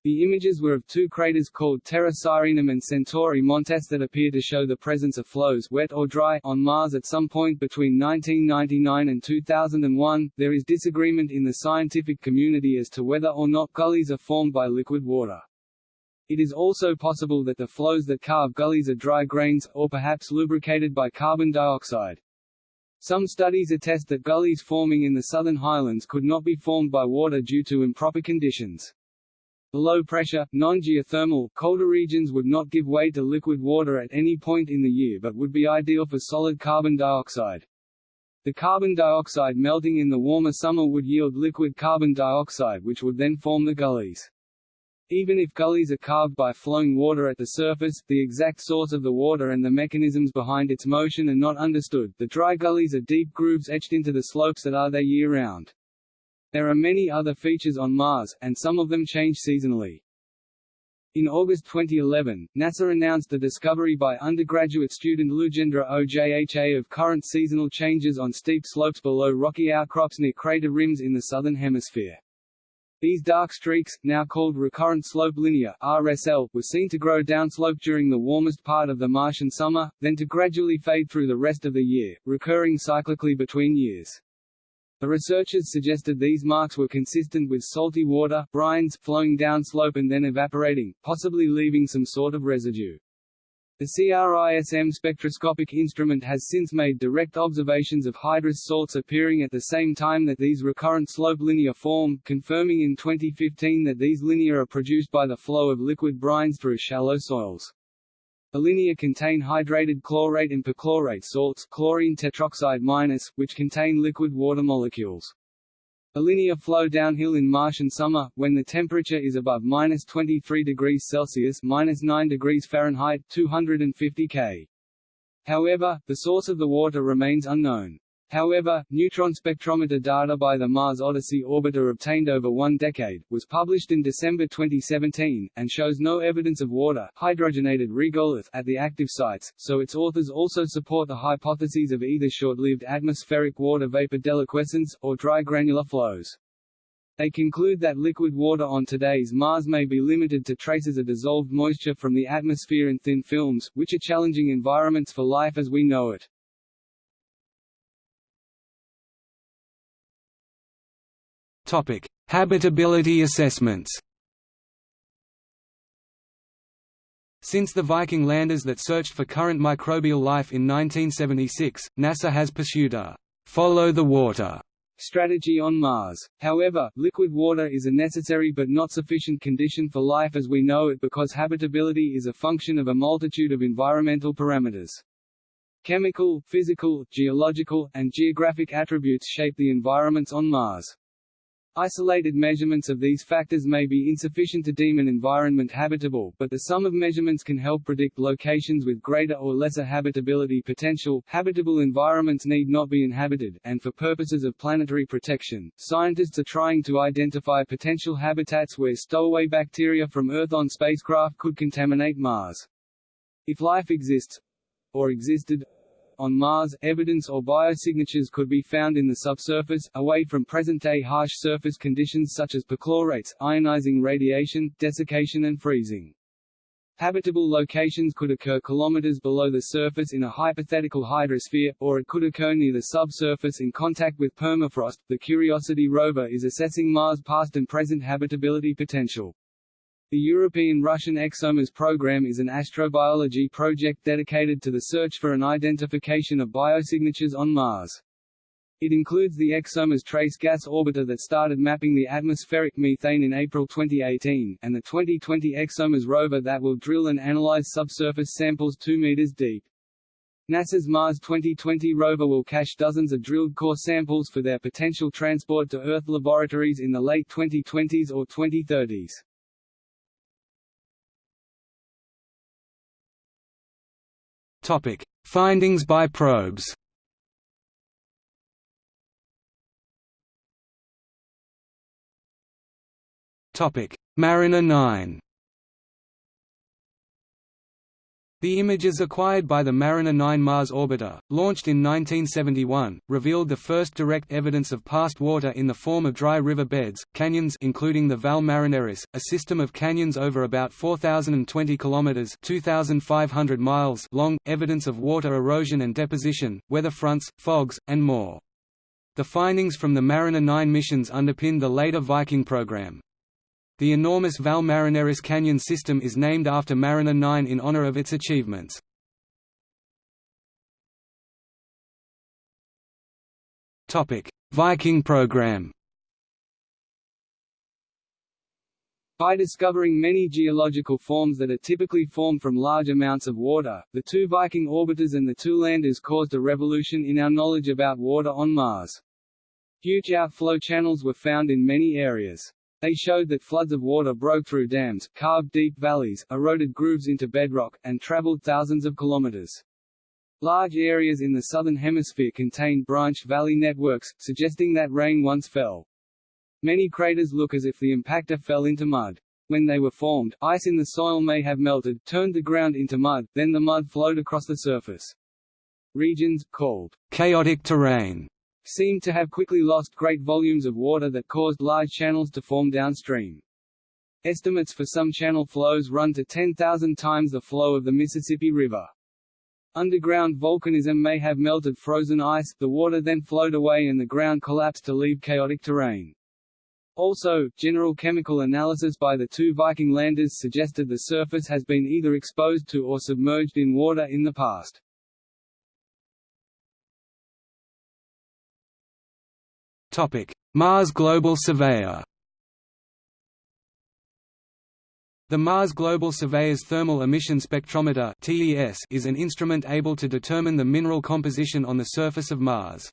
The images were of two craters called Terra Sirenum and Centauri Montes that appear to show the presence of flows wet or dry on Mars at some point between 1999 and 2001. There is disagreement in the scientific community as to whether or not gullies are formed by liquid water. It is also possible that the flows that carve gullies are dry grains, or perhaps lubricated by carbon dioxide. Some studies attest that gullies forming in the southern highlands could not be formed by water due to improper conditions. The low pressure, non-geothermal, colder regions would not give way to liquid water at any point in the year but would be ideal for solid carbon dioxide. The carbon dioxide melting in the warmer summer would yield liquid carbon dioxide which would then form the gullies. Even if gullies are carved by flowing water at the surface, the exact source of the water and the mechanisms behind its motion are not understood. The dry gullies are deep grooves etched into the slopes that are there year-round. There are many other features on Mars, and some of them change seasonally. In August 2011, NASA announced the discovery by undergraduate student Lujendra Ojha of current seasonal changes on steep slopes below rocky outcrops near crater rims in the southern hemisphere. These dark streaks, now called recurrent slope lineae (RSL), were seen to grow downslope during the warmest part of the Martian summer, then to gradually fade through the rest of the year, recurring cyclically between years. The researchers suggested these marks were consistent with salty water brines flowing downslope and then evaporating, possibly leaving some sort of residue. The CRISM spectroscopic instrument has since made direct observations of hydrous salts appearing at the same time that these recurrent slope lineae form, confirming in 2015 that these lineae are produced by the flow of liquid brines through shallow soils. Lineae contain hydrated chlorate and perchlorate salts chlorine tetroxide minus, which contain liquid water molecules. lineae flow downhill in Martian summer, when the temperature is above minus 23 degrees Celsius minus 9 degrees Fahrenheit 250 K. However, the source of the water remains unknown. However, neutron spectrometer data by the Mars Odyssey orbiter obtained over one decade, was published in December 2017, and shows no evidence of water hydrogenated regolith at the active sites, so its authors also support the hypotheses of either short-lived atmospheric water vapor deliquescence, or dry granular flows. They conclude that liquid water on today's Mars may be limited to traces of dissolved moisture from the atmosphere and thin films, which are challenging environments for life as we know it. Topic: Habitability assessments. Since the Viking landers that searched for current microbial life in 1976, NASA has pursued a follow the water strategy on Mars. However, liquid water is a necessary but not sufficient condition for life as we know it because habitability is a function of a multitude of environmental parameters. Chemical, physical, geological, and geographic attributes shape the environments on Mars. Isolated measurements of these factors may be insufficient to deem an environment habitable, but the sum of measurements can help predict locations with greater or lesser habitability potential. Habitable environments need not be inhabited, and for purposes of planetary protection, scientists are trying to identify potential habitats where stowaway bacteria from Earth on spacecraft could contaminate Mars. If life exists or existed on Mars, evidence or biosignatures could be found in the subsurface, away from present-day harsh surface conditions such as perchlorates, ionizing radiation, desiccation and freezing. Habitable locations could occur kilometers below the surface in a hypothetical hydrosphere, or it could occur near the subsurface in contact with permafrost. The Curiosity rover is assessing Mars' past and present habitability potential. The European-Russian ExoMars program is an astrobiology project dedicated to the search for an identification of biosignatures on Mars. It includes the ExoMars Trace Gas Orbiter that started mapping the atmospheric methane in April 2018, and the 2020 ExoMars rover that will drill and analyze subsurface samples 2 meters deep. NASA's Mars 2020 rover will cache dozens of drilled core samples for their potential transport to Earth laboratories in the late 2020s or 2030s. Topic: Findings by probes. Topic: Mariner 9. The images acquired by the Mariner 9 Mars orbiter, launched in 1971, revealed the first direct evidence of past water in the form of dry river beds, canyons including the Valles Marineris, a system of canyons over about 4,020 kilometers (2,500 miles) long, evidence of water erosion and deposition, weather fronts, fogs, and more. The findings from the Mariner 9 missions underpinned the later Viking program. The enormous Valles Marineris Canyon system is named after Mariner 9 in honor of its achievements. Viking program By discovering many geological forms that are typically formed from large amounts of water, the two Viking orbiters and the two landers caused a revolution in our knowledge about water on Mars. Huge outflow channels were found in many areas. They showed that floods of water broke through dams, carved deep valleys, eroded grooves into bedrock, and traveled thousands of kilometers. Large areas in the southern hemisphere contained branched valley networks, suggesting that rain once fell. Many craters look as if the impactor fell into mud. When they were formed, ice in the soil may have melted, turned the ground into mud, then the mud flowed across the surface. Regions, called chaotic terrain, seemed to have quickly lost great volumes of water that caused large channels to form downstream. Estimates for some channel flows run to 10,000 times the flow of the Mississippi River. Underground volcanism may have melted frozen ice, the water then flowed away and the ground collapsed to leave chaotic terrain. Also, general chemical analysis by the two Viking landers suggested the surface has been either exposed to or submerged in water in the past. Mars Global Surveyor The Mars Global Surveyor's Thermal Emission Spectrometer is an instrument able to determine the mineral composition on the surface of Mars.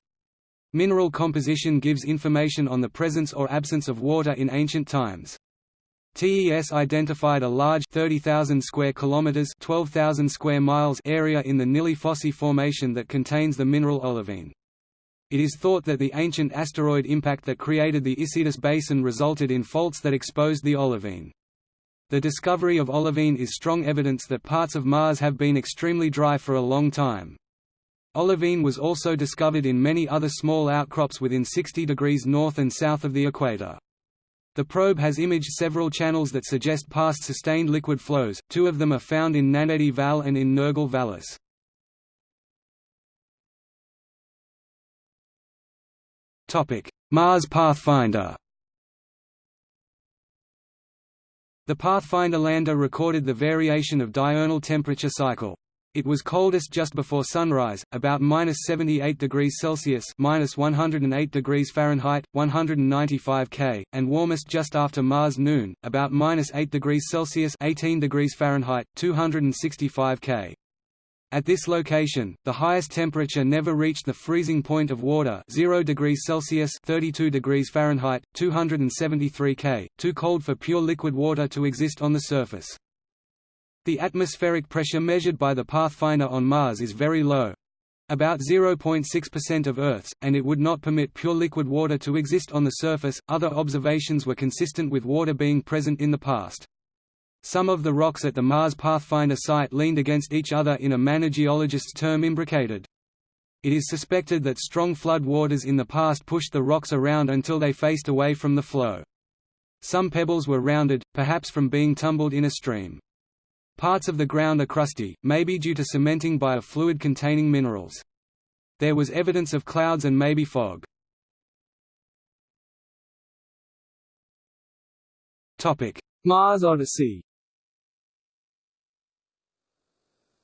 Mineral composition gives information on the presence or absence of water in ancient times. TES identified a large 30,000 square kilometers, 12,000 square miles area in the Nili Fossae formation that contains the mineral olivine. It is thought that the ancient asteroid impact that created the Isidis Basin resulted in faults that exposed the olivine. The discovery of olivine is strong evidence that parts of Mars have been extremely dry for a long time. Olivine was also discovered in many other small outcrops within 60 degrees north and south of the equator. The probe has imaged several channels that suggest past sustained liquid flows, two of them are found in Nanedi Valles and in Nergal Vallis. Mars Pathfinder The Pathfinder lander recorded the variation of diurnal temperature cycle. It was coldest just before sunrise, about minus 78 degrees Celsius, minus 108 degrees Fahrenheit, 195 K, and warmest just after Mars noon, about minus 8 degrees Celsius, 18 degrees Fahrenheit, 265 K. At this location, the highest temperature never reached the freezing point of water 0 degrees Celsius 32 degrees Fahrenheit, 273 K, too cold for pure liquid water to exist on the surface. The atmospheric pressure measured by the Pathfinder on Mars is very low, about 0.6% of Earth's, and it would not permit pure liquid water to exist on the surface. Other observations were consistent with water being present in the past. Some of the rocks at the Mars Pathfinder site leaned against each other in a manner geologists term imbricated. It is suspected that strong flood waters in the past pushed the rocks around until they faced away from the flow. Some pebbles were rounded, perhaps from being tumbled in a stream. Parts of the ground are crusty, maybe due to cementing by a fluid containing minerals. There was evidence of clouds and maybe fog. Mars Odyssey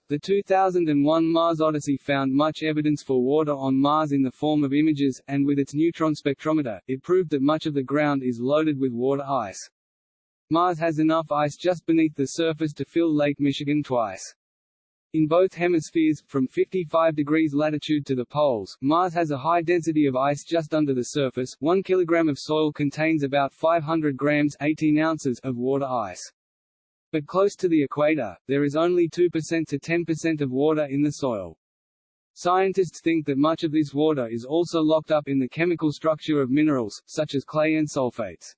The 2001 Mars Odyssey found much evidence for water on Mars in the form of images, and with its neutron spectrometer, it proved that much of the ground is loaded with water ice. Mars has enough ice just beneath the surface to fill Lake Michigan twice. In both hemispheres, from 55 degrees latitude to the poles, Mars has a high density of ice just under the surface. 1 kilogram of soil contains about 500 grams 18 ounces of water ice. But close to the equator, there is only 2% to 10% of water in the soil. Scientists think that much of this water is also locked up in the chemical structure of minerals, such as clay and sulfates.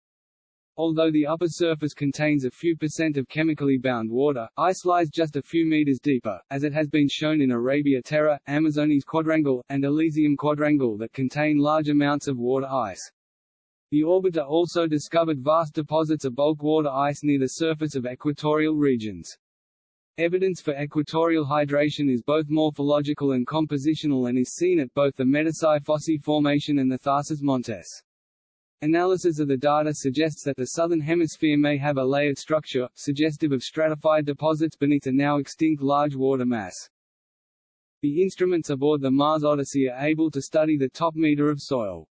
Although the upper surface contains a few percent of chemically bound water, ice lies just a few meters deeper, as it has been shown in Arabia Terra, Amazonis Quadrangle, and Elysium Quadrangle that contain large amounts of water ice. The orbiter also discovered vast deposits of bulk water ice near the surface of equatorial regions. Evidence for equatorial hydration is both morphological and compositional and is seen at both the Medusae Fossae Formation and the Tharsis Montes. Analysis of the data suggests that the southern hemisphere may have a layered structure, suggestive of stratified deposits beneath a now extinct large water mass. The instruments aboard the Mars Odyssey are able to study the top meter of soil.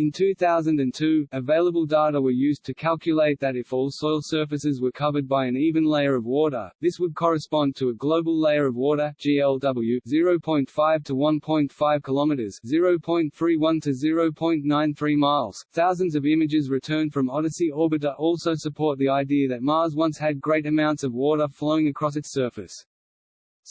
In 2002, available data were used to calculate that if all soil surfaces were covered by an even layer of water, this would correspond to a global layer of water GLW 0.5 to 1.5 kilometers, 0.31 to 0.93 miles. Thousands of images returned from Odyssey orbiter also support the idea that Mars once had great amounts of water flowing across its surface.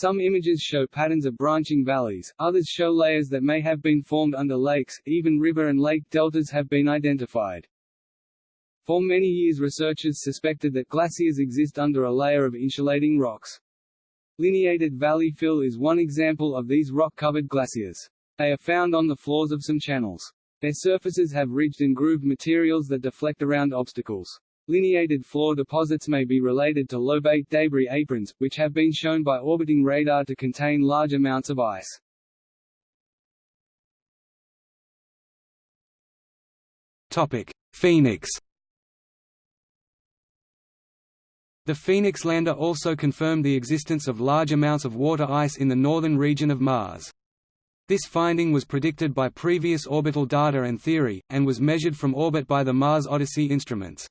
Some images show patterns of branching valleys, others show layers that may have been formed under lakes, even river and lake deltas have been identified. For many years researchers suspected that glaciers exist under a layer of insulating rocks. Lineated valley fill is one example of these rock-covered glaciers. They are found on the floors of some channels. Their surfaces have ridged and grooved materials that deflect around obstacles. Lineated floor deposits may be related to lobate debris aprons, which have been shown by orbiting radar to contain large amounts of ice. Topic: Phoenix. The Phoenix lander also confirmed the existence of large amounts of water ice in the northern region of Mars. This finding was predicted by previous orbital data and theory, and was measured from orbit by the Mars Odyssey instruments.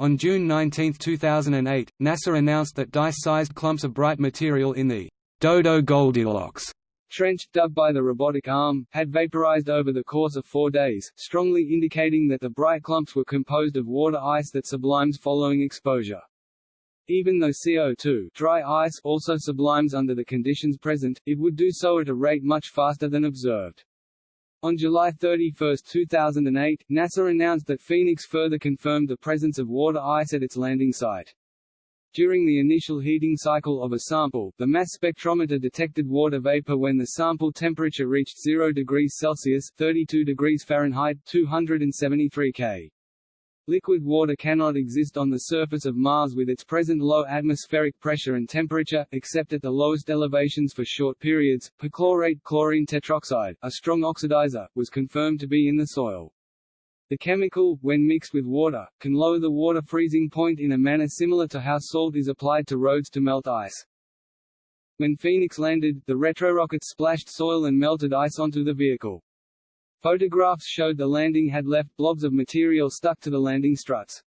On June 19, 2008, NASA announced that dice-sized clumps of bright material in the Dodo Goldilocks trench, dug by the robotic arm, had vaporized over the course of four days, strongly indicating that the bright clumps were composed of water ice that sublimes following exposure. Even though CO2 dry ice also sublimes under the conditions present, it would do so at a rate much faster than observed. On July 31, 2008, NASA announced that Phoenix further confirmed the presence of water ice at its landing site. During the initial heating cycle of a sample, the mass spectrometer detected water vapor when the sample temperature reached 0 degrees Celsius 32 degrees Fahrenheit 273 K. Liquid water cannot exist on the surface of Mars with its present low atmospheric pressure and temperature, except at the lowest elevations for short periods. Perchlorate chlorine tetroxide, a strong oxidizer, was confirmed to be in the soil. The chemical, when mixed with water, can lower the water freezing point in a manner similar to how salt is applied to roads to melt ice. When Phoenix landed, the retrorocket splashed soil and melted ice onto the vehicle. Photographs showed the landing had left blobs of material stuck to the landing struts.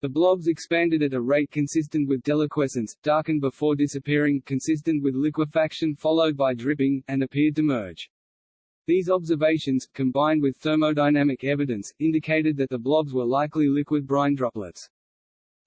The blobs expanded at a rate consistent with deliquescence, darkened before disappearing, consistent with liquefaction followed by dripping, and appeared to merge. These observations, combined with thermodynamic evidence, indicated that the blobs were likely liquid brine droplets.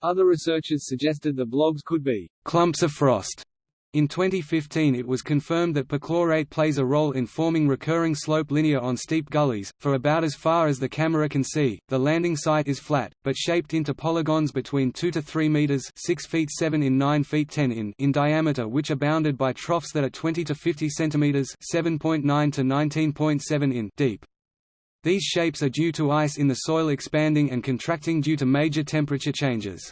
Other researchers suggested the blobs could be clumps of frost in 2015 it was confirmed that perchlorate plays a role in forming recurring slope lineae on steep gullies, for about as far as the camera can see. The landing site is flat, but shaped into polygons between 2 to 3 meters 6 feet 7 in 9 feet 10 in in diameter which are bounded by troughs that are 20 to 50 centimeters 7.9 to 19.7 in deep. These shapes are due to ice in the soil expanding and contracting due to major temperature changes.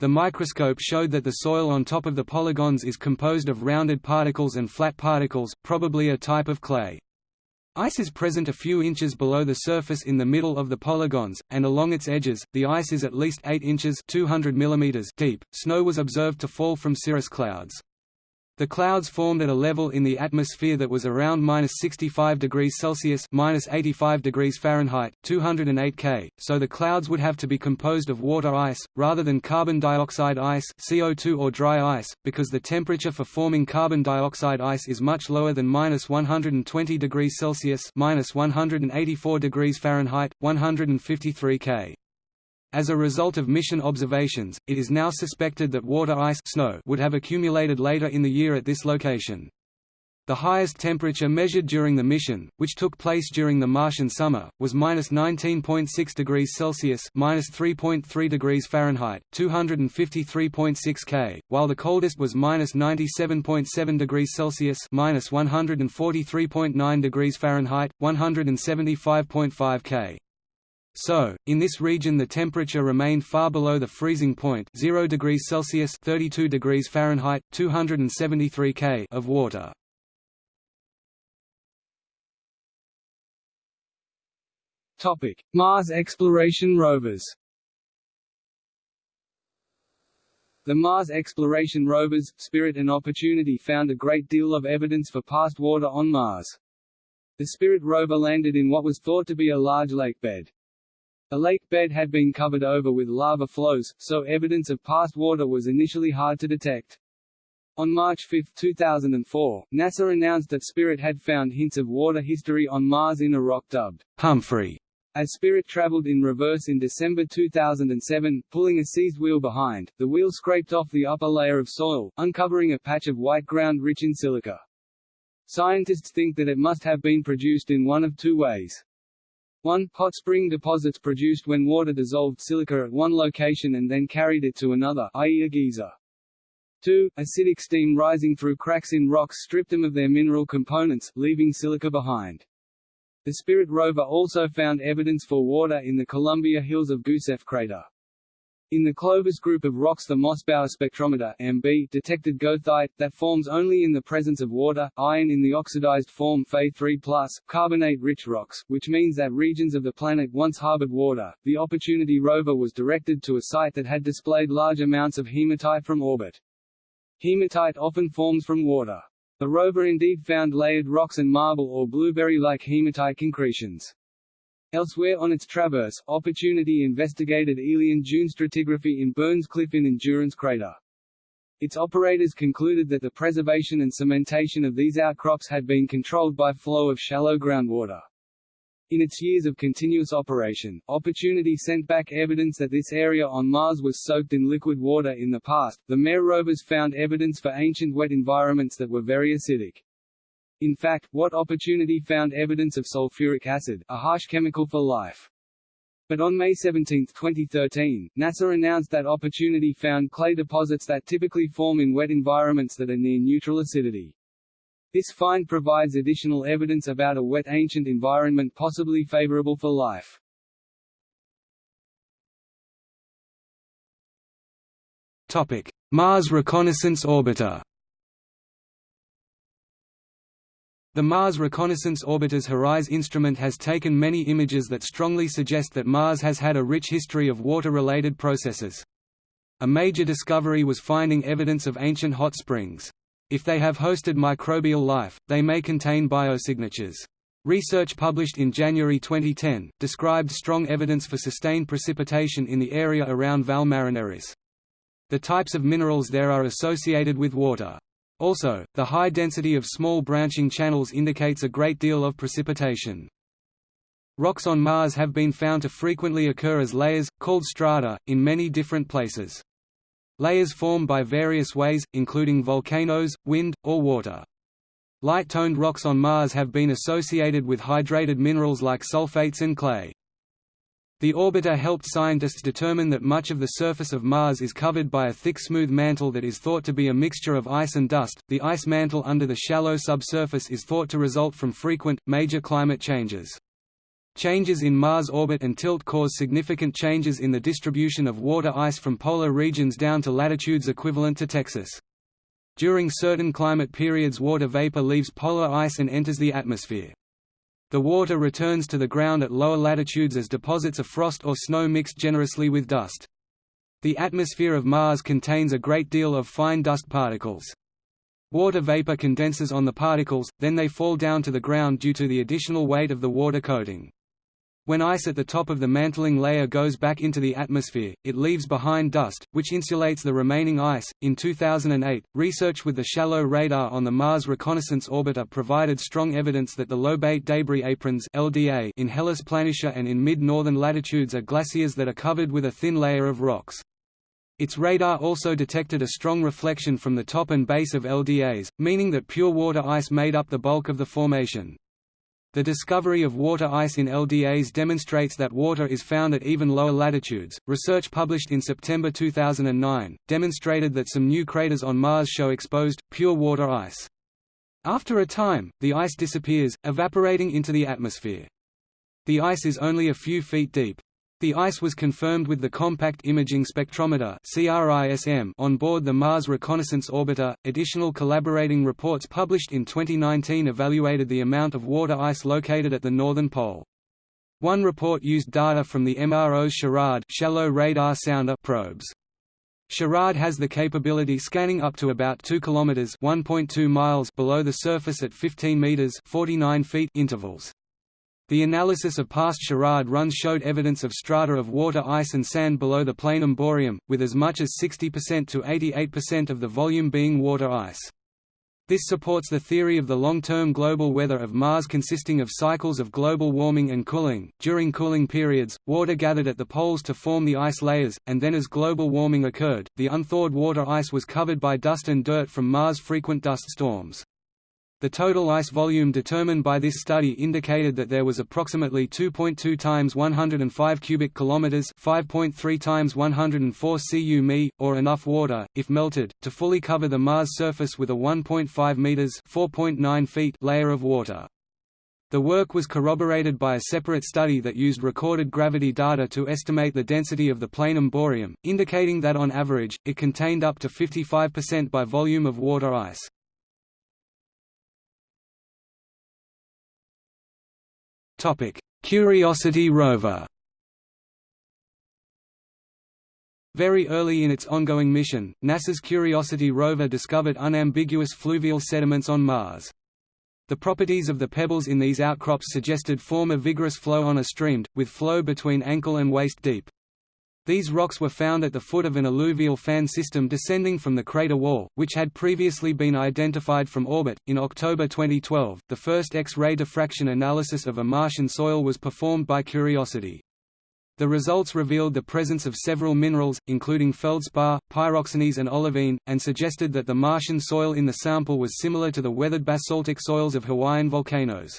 The microscope showed that the soil on top of the polygons is composed of rounded particles and flat particles, probably a type of clay. Ice is present a few inches below the surface in the middle of the polygons, and along its edges, the ice is at least 8 inches 200 mm deep. Snow was observed to fall from cirrus clouds. The clouds formed at a level in the atmosphere that was around minus 65 degrees Celsius minus 85 degrees Fahrenheit, 208 K, so the clouds would have to be composed of water ice, rather than carbon dioxide ice CO2 or dry ice, because the temperature for forming carbon dioxide ice is much lower than minus 120 degrees Celsius minus 184 degrees Fahrenheit, 153 K. As a result of mission observations, it is now suspected that water ice snow would have accumulated later in the year at this location. The highest temperature measured during the mission, which took place during the Martian summer, was minus 19.6 degrees Celsius minus 3.3 degrees Fahrenheit, 253.6 K, while the coldest was minus 97.7 degrees Celsius minus 143.9 degrees Fahrenheit, 175.5 K. So, in this region the temperature remained far below the freezing point 0 degrees Celsius 32 degrees Fahrenheit, 273 K of water. Topic: Mars exploration rovers. The Mars exploration rovers, Spirit and Opportunity found a great deal of evidence for past water on Mars. The Spirit rover landed in what was thought to be a large lake bed. The lake bed had been covered over with lava flows, so evidence of past water was initially hard to detect. On March 5, 2004, NASA announced that Spirit had found hints of water history on Mars in a rock dubbed Humphrey. As Spirit traveled in reverse in December 2007, pulling a seized wheel behind, the wheel scraped off the upper layer of soil, uncovering a patch of white ground rich in silica. Scientists think that it must have been produced in one of two ways. 1. Hot spring deposits produced when water dissolved silica at one location and then carried it to another i.e. a geyser. 2. Acidic steam rising through cracks in rocks stripped them of their mineral components, leaving silica behind. The Spirit rover also found evidence for water in the Columbia Hills of Gusev crater. In the Clovis group of rocks the Mossbauer spectrometer MB detected goethite, that forms only in the presence of water, iron in the oxidized form Fe3+, carbonate-rich rocks, which means that regions of the planet once harbored water. The Opportunity rover was directed to a site that had displayed large amounts of hematite from orbit. Hematite often forms from water. The rover indeed found layered rocks and marble or blueberry-like hematite concretions. Elsewhere on its traverse, Opportunity investigated aeolian dune stratigraphy in Burns Cliff in Endurance Crater. Its operators concluded that the preservation and cementation of these outcrops had been controlled by flow of shallow groundwater. In its years of continuous operation, Opportunity sent back evidence that this area on Mars was soaked in liquid water in the past. The MER rovers found evidence for ancient wet environments that were very acidic. In fact, what opportunity found evidence of sulfuric acid, a harsh chemical for life. But on May 17, 2013, NASA announced that Opportunity found clay deposits that typically form in wet environments that are near neutral acidity. This find provides additional evidence about a wet ancient environment possibly favorable for life. Topic: Mars Reconnaissance Orbiter The Mars Reconnaissance Orbiter's HiRISE instrument has taken many images that strongly suggest that Mars has had a rich history of water-related processes. A major discovery was finding evidence of ancient hot springs. If they have hosted microbial life, they may contain biosignatures. Research published in January 2010, described strong evidence for sustained precipitation in the area around Valles Marineris. The types of minerals there are associated with water. Also, the high density of small branching channels indicates a great deal of precipitation. Rocks on Mars have been found to frequently occur as layers, called strata, in many different places. Layers form by various ways, including volcanoes, wind, or water. Light-toned rocks on Mars have been associated with hydrated minerals like sulfates and clay. The orbiter helped scientists determine that much of the surface of Mars is covered by a thick smooth mantle that is thought to be a mixture of ice and dust. The ice mantle under the shallow subsurface is thought to result from frequent, major climate changes. Changes in Mars orbit and tilt cause significant changes in the distribution of water ice from polar regions down to latitudes equivalent to Texas. During certain climate periods water vapor leaves polar ice and enters the atmosphere. The water returns to the ground at lower latitudes as deposits of frost or snow mixed generously with dust. The atmosphere of Mars contains a great deal of fine dust particles. Water vapor condenses on the particles, then they fall down to the ground due to the additional weight of the water coating. When ice at the top of the mantling layer goes back into the atmosphere, it leaves behind dust, which insulates the remaining ice. In 2008, research with the shallow radar on the Mars Reconnaissance Orbiter provided strong evidence that the lobate debris aprons (LDA) in Hellas Planitia and in mid-northern latitudes are glaciers that are covered with a thin layer of rocks. Its radar also detected a strong reflection from the top and base of LDAs, meaning that pure water ice made up the bulk of the formation. The discovery of water ice in LDAs demonstrates that water is found at even lower latitudes. Research published in September 2009 demonstrated that some new craters on Mars show exposed, pure water ice. After a time, the ice disappears, evaporating into the atmosphere. The ice is only a few feet deep. The ice was confirmed with the Compact Imaging Spectrometer on board the Mars Reconnaissance Orbiter. Additional collaborating reports published in 2019 evaluated the amount of water ice located at the northern pole. One report used data from the MRO's SHARAD shallow radar sounder probes. SHARAD has the capability scanning up to about 2 km (1.2 miles) below the surface at 15 meters (49 feet) intervals. The analysis of past SHARAD runs showed evidence of strata of water ice and sand below the planum boreum, with as much as 60% to 88% of the volume being water ice. This supports the theory of the long-term global weather of Mars consisting of cycles of global warming and cooling. During cooling periods, water gathered at the poles to form the ice layers, and then as global warming occurred, the unthawed water ice was covered by dust and dirt from Mars' frequent dust storms. The total ice volume determined by this study indicated that there was approximately 2.2 times 105 cubic kilometers, 5.3 times 104 cu mi, or enough water, if melted, to fully cover the Mars surface with a 1.5 meters (4.9 feet) layer of water. The work was corroborated by a separate study that used recorded gravity data to estimate the density of the planum boreum, indicating that on average, it contained up to 55% by volume of water ice. Topic: Curiosity rover. Very early in its ongoing mission, NASA's Curiosity rover discovered unambiguous fluvial sediments on Mars. The properties of the pebbles in these outcrops suggested form a vigorous flow on a stream, with flow between ankle and waist deep. These rocks were found at the foot of an alluvial fan system descending from the crater wall, which had previously been identified from orbit. In October 2012, the first X-ray diffraction analysis of a Martian soil was performed by Curiosity. The results revealed the presence of several minerals, including feldspar, pyroxenes and olivine, and suggested that the Martian soil in the sample was similar to the weathered basaltic soils of Hawaiian volcanoes.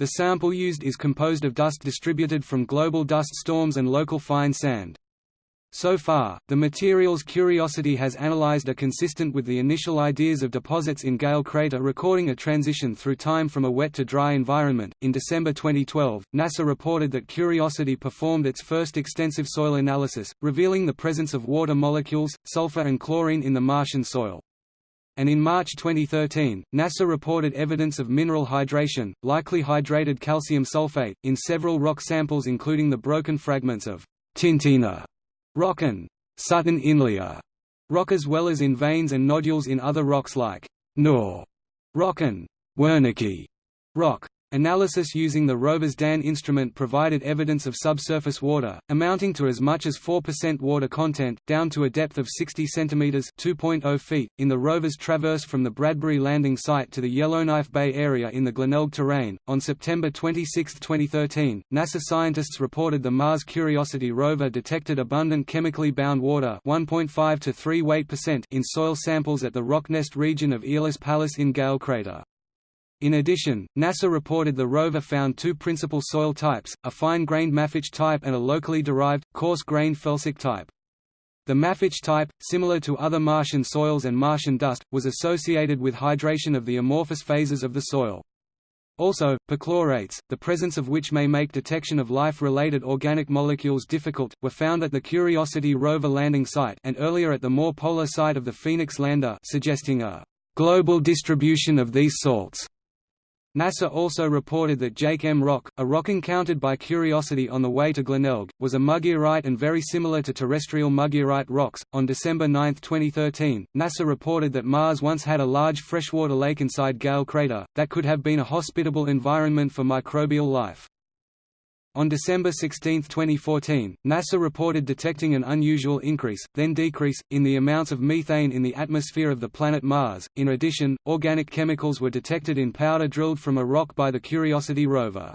The sample used is composed of dust distributed from global dust storms and local fine sand. So far, the materials Curiosity has analyzed are consistent with the initial ideas of deposits in Gale Crater, recording a transition through time from a wet to dry environment. In December 2012, NASA reported that Curiosity performed its first extensive soil analysis, revealing the presence of water molecules, sulfur and chlorine in the Martian soil and in March 2013, NASA reported evidence of mineral hydration, likely hydrated calcium sulfate, in several rock samples including the broken fragments of Tintina rock and Sutton Inlier rock as well as in veins and nodules in other rocks like Knorr rock and Wernicke rock. Analysis using the rover's DAN instrument provided evidence of subsurface water, amounting to as much as 4% water content, down to a depth of 60 cm (2.0 feet), in the rover's traverse from the Bradbury landing site to the Yellowknife Bay area in the Glenelg terrain. On September 26, 2013, NASA scientists reported the Mars Curiosity rover detected abundant chemically bound water 1.5 to 3 weight percent in soil samples at the Rocknest region of Aeolis Palus in Gale crater. In addition, NASA reported the rover found two principal soil types, a fine-grained mafic type and a locally derived, coarse-grained felsic type. The mafic type, similar to other Martian soils and Martian dust, was associated with hydration of the amorphous phases of the soil. Also, perchlorates, the presence of which may make detection of life-related organic molecules difficult, were found at the Curiosity rover landing site and earlier at the more polar site of the Phoenix lander suggesting a global distribution of these salts. NASA also reported that Jake M rock, a rock encountered by Curiosity on the way to Glenelg, was a mugearite and very similar to terrestrial mugearite rocks. On December 9, 2013, NASA reported that Mars once had a large freshwater lake inside Gale crater, that could have been a hospitable environment for microbial life. On December 16, 2014, NASA reported detecting an unusual increase, then decrease, in the amounts of methane in the atmosphere of the planet Mars. In addition, organic chemicals were detected in powder drilled from a rock by the Curiosity rover.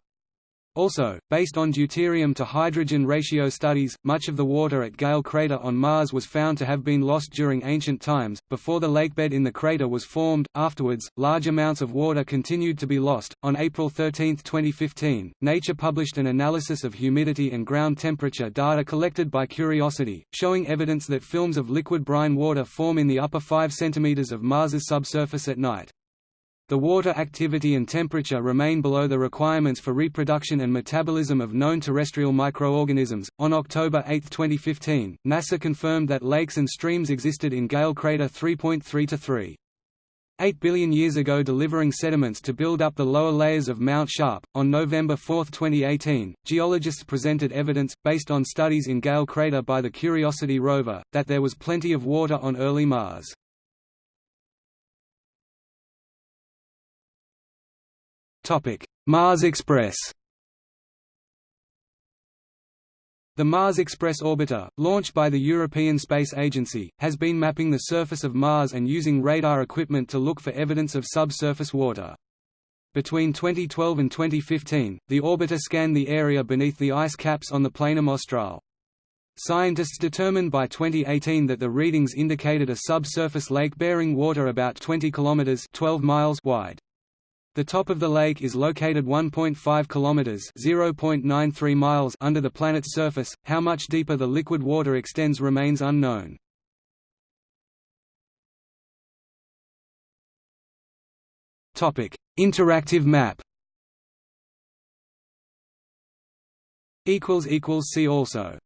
Also, based on deuterium to hydrogen ratio studies, much of the water at Gale crater on Mars was found to have been lost during ancient times, before the lakebed in the crater was formed. Afterwards, large amounts of water continued to be lost. On April 13, 2015, Nature published an analysis of humidity and ground temperature data collected by Curiosity, showing evidence that films of liquid brine water form in the upper 5 cm of Mars's subsurface at night. The water activity and temperature remain below the requirements for reproduction and metabolism of known terrestrial microorganisms. On October 8, 2015, NASA confirmed that lakes and streams existed in Gale crater 3.3 to 3. 8 billion years ago delivering sediments to build up the lower layers of Mount Sharp. On November 4, 2018, geologists presented evidence, based on studies in Gale crater by the Curiosity rover, that there was plenty of water on early Mars. Mars Express The Mars Express orbiter, launched by the European Space Agency, has been mapping the surface of Mars and using radar equipment to look for evidence of subsurface water. Between 2012 and 2015, the orbiter scanned the area beneath the ice caps on the Planum Australe. Scientists determined by 2018 that the readings indicated a subsurface lake bearing water about 20 kilometers (12 miles) wide. The top of the lake is located 1.5 kilometers (0.93 miles) under the planet's surface. How much deeper the liquid water extends remains unknown. Topic: Interactive map. Equals equals see also.